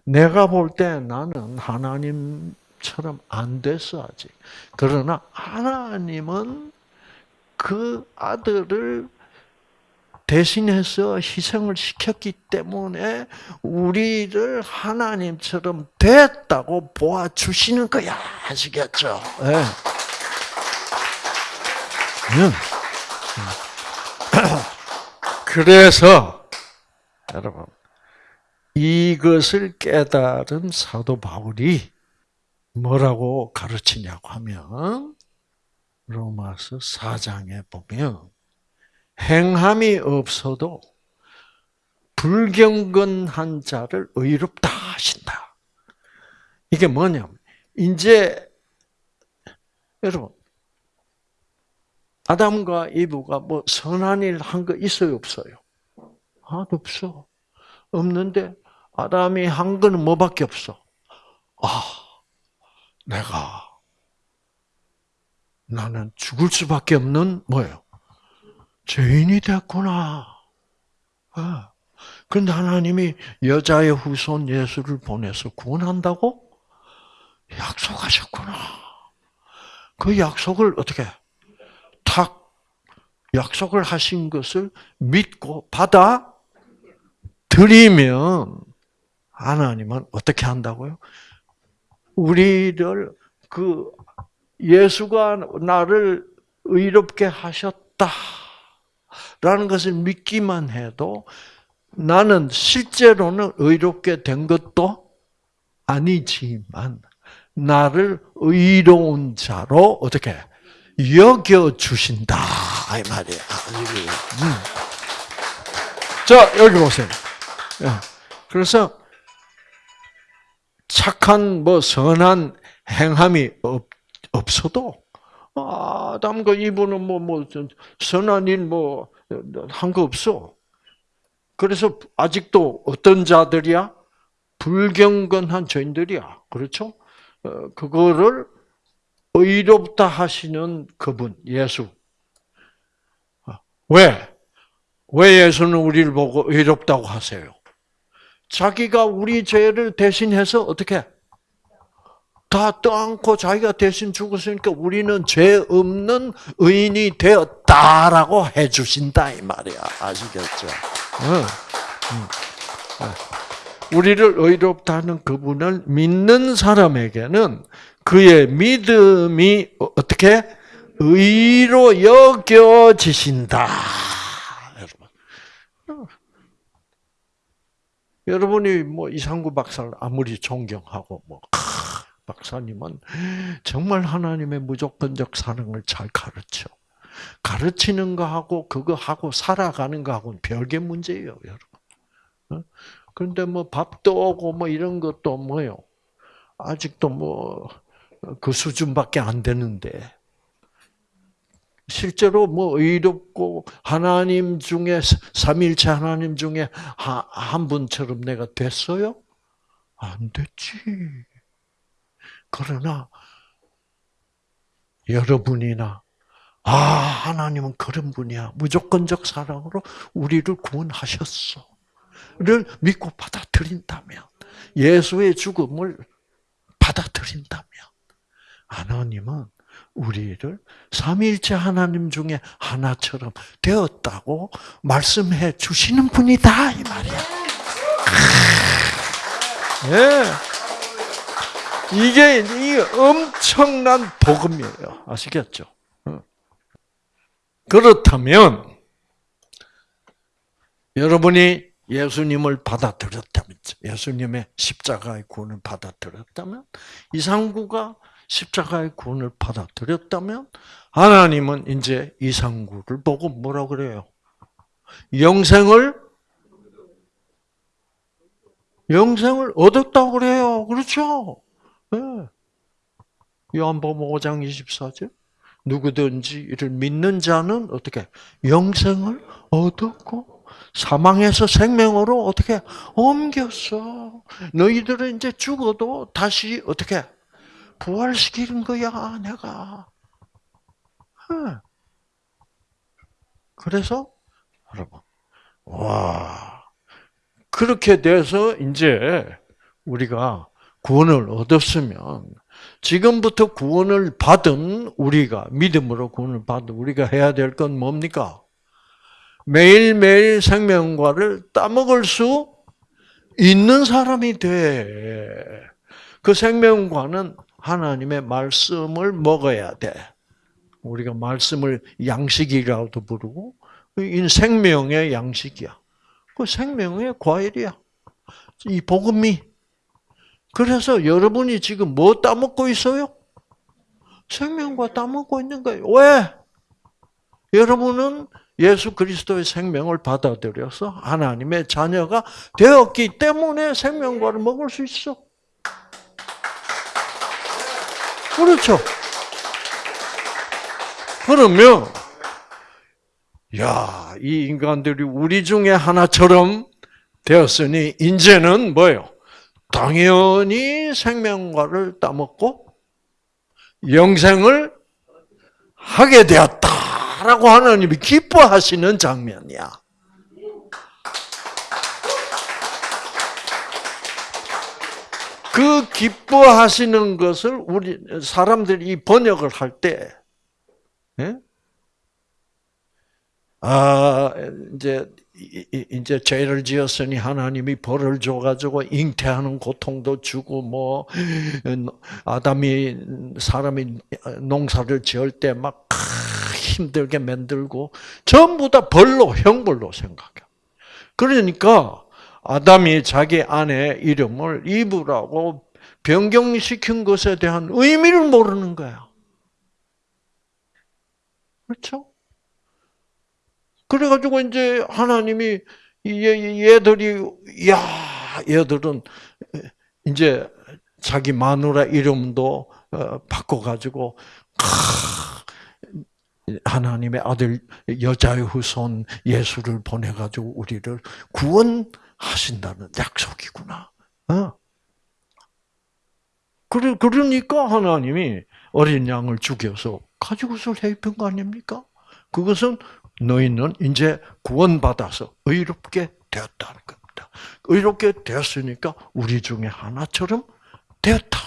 내가 볼 때 나는 하나님 처럼 안 됐어 아직. 그러나 하나님은 그 아들을 대신해서 희생을 시켰기 때문에 우리를 하나님처럼 됐다고 보아 주시는 거야. 아시겠죠? 네. 그래서 여러분 이것을 깨달은 사도 바울이 뭐라고 가르치냐고 하면 로마서 4장에 보면 행함이 없어도 불경건한 자를 의롭다 하신다. 이게 뭐냐면 이제 여러분 아담과 이브가 뭐 선한 일 한 거 있어요 없어요? 하나도 없어. 없는데 아담이 한 거는 뭐밖에 없어? 아, 내가 나는 죽을 수밖에 없는 뭐예요? 죄인이 됐구나. 아, 그런데 하나님이 여자의 후손 예수를 보내서 구원한다고 약속하셨구나. 그 약속을 어떻게 탁 약속을 하신 것을 믿고 받아 드리면 하나님은 어떻게 한다고요? 우리를 그 예수가 나를 의롭게 하셨다. 라는 것을 믿기만 해도 나는 실제로는 의롭게 된 것도 아니지만 나를 의로운 자로 어떻게 여겨 주신다 이 말이야. 음. 자 여기 보세요. 예. 그래서 착한 뭐 선한 행함이 없, 없어도 아담과 이분은 뭐뭐 뭐, 선한 일 뭐 한 거 없어. 그래서 아직도 어떤 자들이야? 불경건한 죄인들이야. 그렇죠? 어, 그거를 의롭다 하시는 그분, 예수. 어, 왜? 왜 예수는 우리를 보고 의롭다고 하세요? 자기가 우리 죄를 대신해서 어떻게? 다 떠안고 자기가 대신 죽었으니까 우리는 죄 없는 의인이 되었다라고 해주신다 이 말이야 아시겠죠? 우리를 의롭다 는 그분을 믿는 사람에게는 그의 믿음이 어떻게 의로 여겨지신다. 여러분. 여러분이 뭐 이상구 박사를 아무리 존경하고 뭐 박사님은 정말 하나님의 무조건적 사랑을 잘 가르쳐. 가르치는 거하고 그거 하고 살아가는 거하고는 별개 문제예요, 여러분. 어? 그런데 뭐 밥도 오고 뭐 이런 것도 뭐요. 아직도 뭐 그 수준밖에 안 되는데 실제로 뭐 의롭고 하나님 중에 삼일체 하나님 중에 한 분처럼 내가 됐어요? 안 됐지. 그러나 여러분이나 아 하나님은 그런 분이야 무조건적 사랑으로 우리를 구원하셨어. 를 믿고 받아들인다면 예수의 죽음을 받아들인다면 하나님은 우리를 삼일째 하나님 중에 하나처럼 되었다고 말씀해 주시는 분이다 이 말이야. 예. 이게 이 엄청난 복음이에요. 아시겠죠? 어. 그렇다면 여러분이 예수님을 받아들였다면, 예수님의 십자가의 구원을 받아들였다면, 이상구가 십자가의 구원을 받아들였다면, 하나님은 이제 이상구를 보고 뭐라 그래요? 영생을 영생을 얻었다고 그래요. 그렇죠? 네. 요한복음 5장 24절. 누구든지 이를 믿는 자는 어떻게 영생을 얻었고 사망에서 생명으로 어떻게 옮겼어. 너희들은 이제 죽어도 다시 어떻게 부활시키는 거야, 내가. 네. 그래서 여러분, 와 그렇게 돼서 이제 우리가 구원을 얻었으면 지금부터 구원을 받은 우리가 믿음으로 구원을 받은 우리가 해야 될 건 뭡니까? 매일매일 생명과를 따먹을 수 있는 사람이 돼. 그 생명과는 하나님의 말씀을 먹어야 돼. 우리가 말씀을 양식이라고도 부르고 생명의 양식이야. 그 생명의 과일이야. 이 복음이 그래서 여러분이 지금 뭐 따먹고 있어요? 생명과 따먹고 있는 거예요. 왜? 여러분은 예수 그리스도의 생명을 받아들여서 하나님의 자녀가 되었기 때문에 생명과를 먹을 수 있어. 그렇죠. 그러면, 야, 이 인간들이 우리 중에 하나처럼 되었으니, 이제는 뭐예요? 당연히 생명과를 따먹고 영생을 하게 되었다라고 하나님이 기뻐하시는 장면이야. 그 기뻐하시는 것을 우리 사람들이 번역을 할 때, 예? 아 이제 이제 죄를 지었으니 하나님이 벌을 줘가지고 잉태하는 고통도 주고 뭐 아담이 사람이 농사를 지을 때 막 힘들게 만들고 전부 다 벌로 형벌로 생각해. 그러니까 아담이 자기 아내 이름을 이브라고 변경시킨 것에 대한 의미를 모르는 거야. 그렇죠? 그래가지고 이제 하나님이 얘들이 야 얘들은 이제 자기 마누라 이름도 어, 바꿔가지고 하나님의 아들 여자의 후손 예수를 보내가지고 우리를 구원 하신다는 약속이구나. 어? 그러니까 하나님이 어린 양을 죽여서 가지고서 해입은 거 아닙니까? 그것은 너희는 이제 구원받아서 의롭게 되었다는 겁니다. 의롭게 되었으니까 우리 중에 하나처럼 되었다.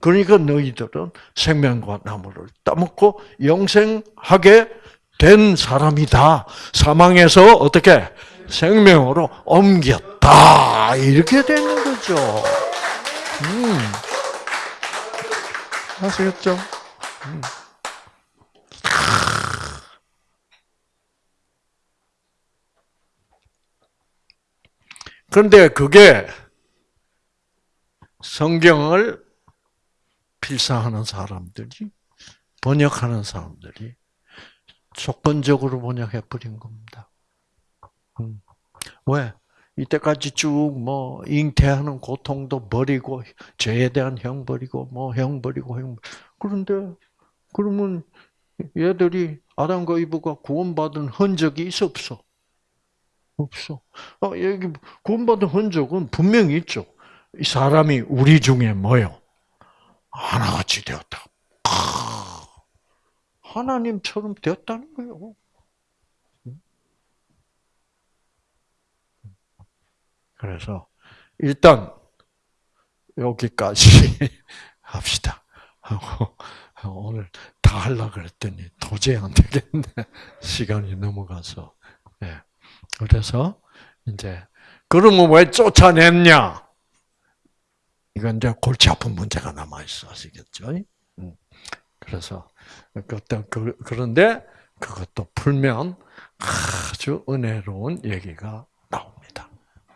그러니까 너희들은 생명과 나무를 따먹고 영생하게 된 사람이다. 사망에서 어떻게 생명으로 옮겼다. 이렇게 되는 거죠. 음. 아시겠죠? 음. 그런데 그게 성경을 필사하는 사람들이 번역하는 사람들이 조건적으로 번역해 버린 겁니다. 음. 왜? 이때까지 쭉 뭐 잉태하는 고통도 버리고 죄에 대한 형 버리고 뭐 형 버리고 형 그런데 그러면 얘들이 아담과 이브가 구원받은 흔적이 있어 없어? 없어. 어, 여기 구원받은 흔적은 분명히 있죠. 이 사람이 우리 중에 뭐요? 하나같이 되었다. 하나님처럼 되었다는 거예요. 그래서 일단 여기까지 합시다. 하고 오늘 다 하려 그랬더니 도저히 안 되겠네. 시간이 넘어가서. 네. 그래서 이제 그러면 왜 쫓아냈냐? 이건 이제 골치 아픈 문제가 남아 있어 아시겠죠? 음. 그래서 어떤 그, 그런데 그것도 풀면 아주 은혜로운 얘기가.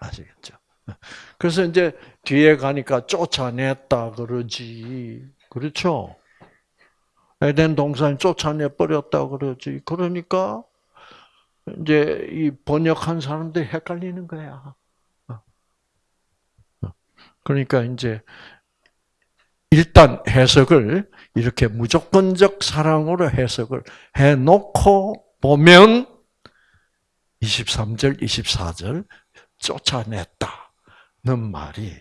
아시겠죠? 그래서 이제 뒤에 가니까 쫓아냈다 그러지. 그렇죠? 에덴 동산 쫓아내 버렸다 그러지. 그러니까 이제 이 번역한 사람들이 헷갈리는 거야. 그러니까 이제 일단 해석을 이렇게 무조건적 사랑으로 해석을 해 놓고 보면 23절, 24절 쫓아냈다는 말이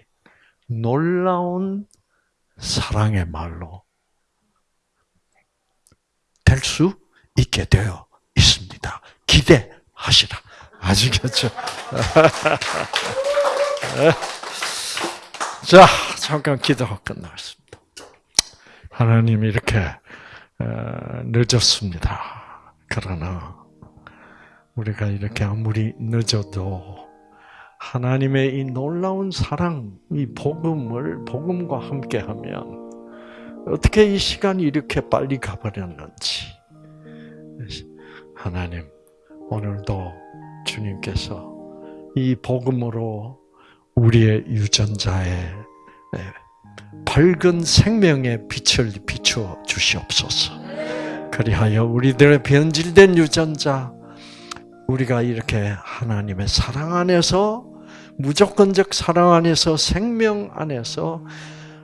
놀라운 사랑의 말로 될 수 있게 되어 있습니다. 기대하시라. 아시겠죠? 자, 잠깐 기도가 끝나겠습니다. 하나님 이렇게 어, 늦었습니다. 그러나 우리가 이렇게 아무리 늦어도 하나님의 이 놀라운 사랑, 이 복음을 복음과 함께하면 어떻게 이 시간이 이렇게 빨리 가버렸는지 하나님 오늘도 주님께서 이 복음으로 우리의 유전자에 밝은 생명의 빛을 비추어 주시옵소서. 그리하여 우리들의 변질된 유전자, 우리가 이렇게 하나님의 사랑 안에서 무조건적 사랑 안에서 생명 안에서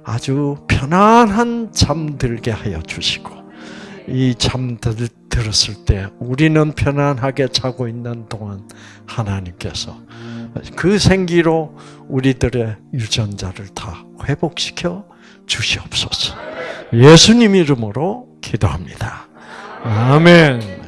아주 편안한 잠들게 하여 주시고 이 잠들 들었을 때 우리는 편안하게 자고 있는 동안 하나님께서 그 생기로 우리들의 유전자를 다 회복시켜 주시옵소서. 예수님 이름으로 기도합니다. 아멘.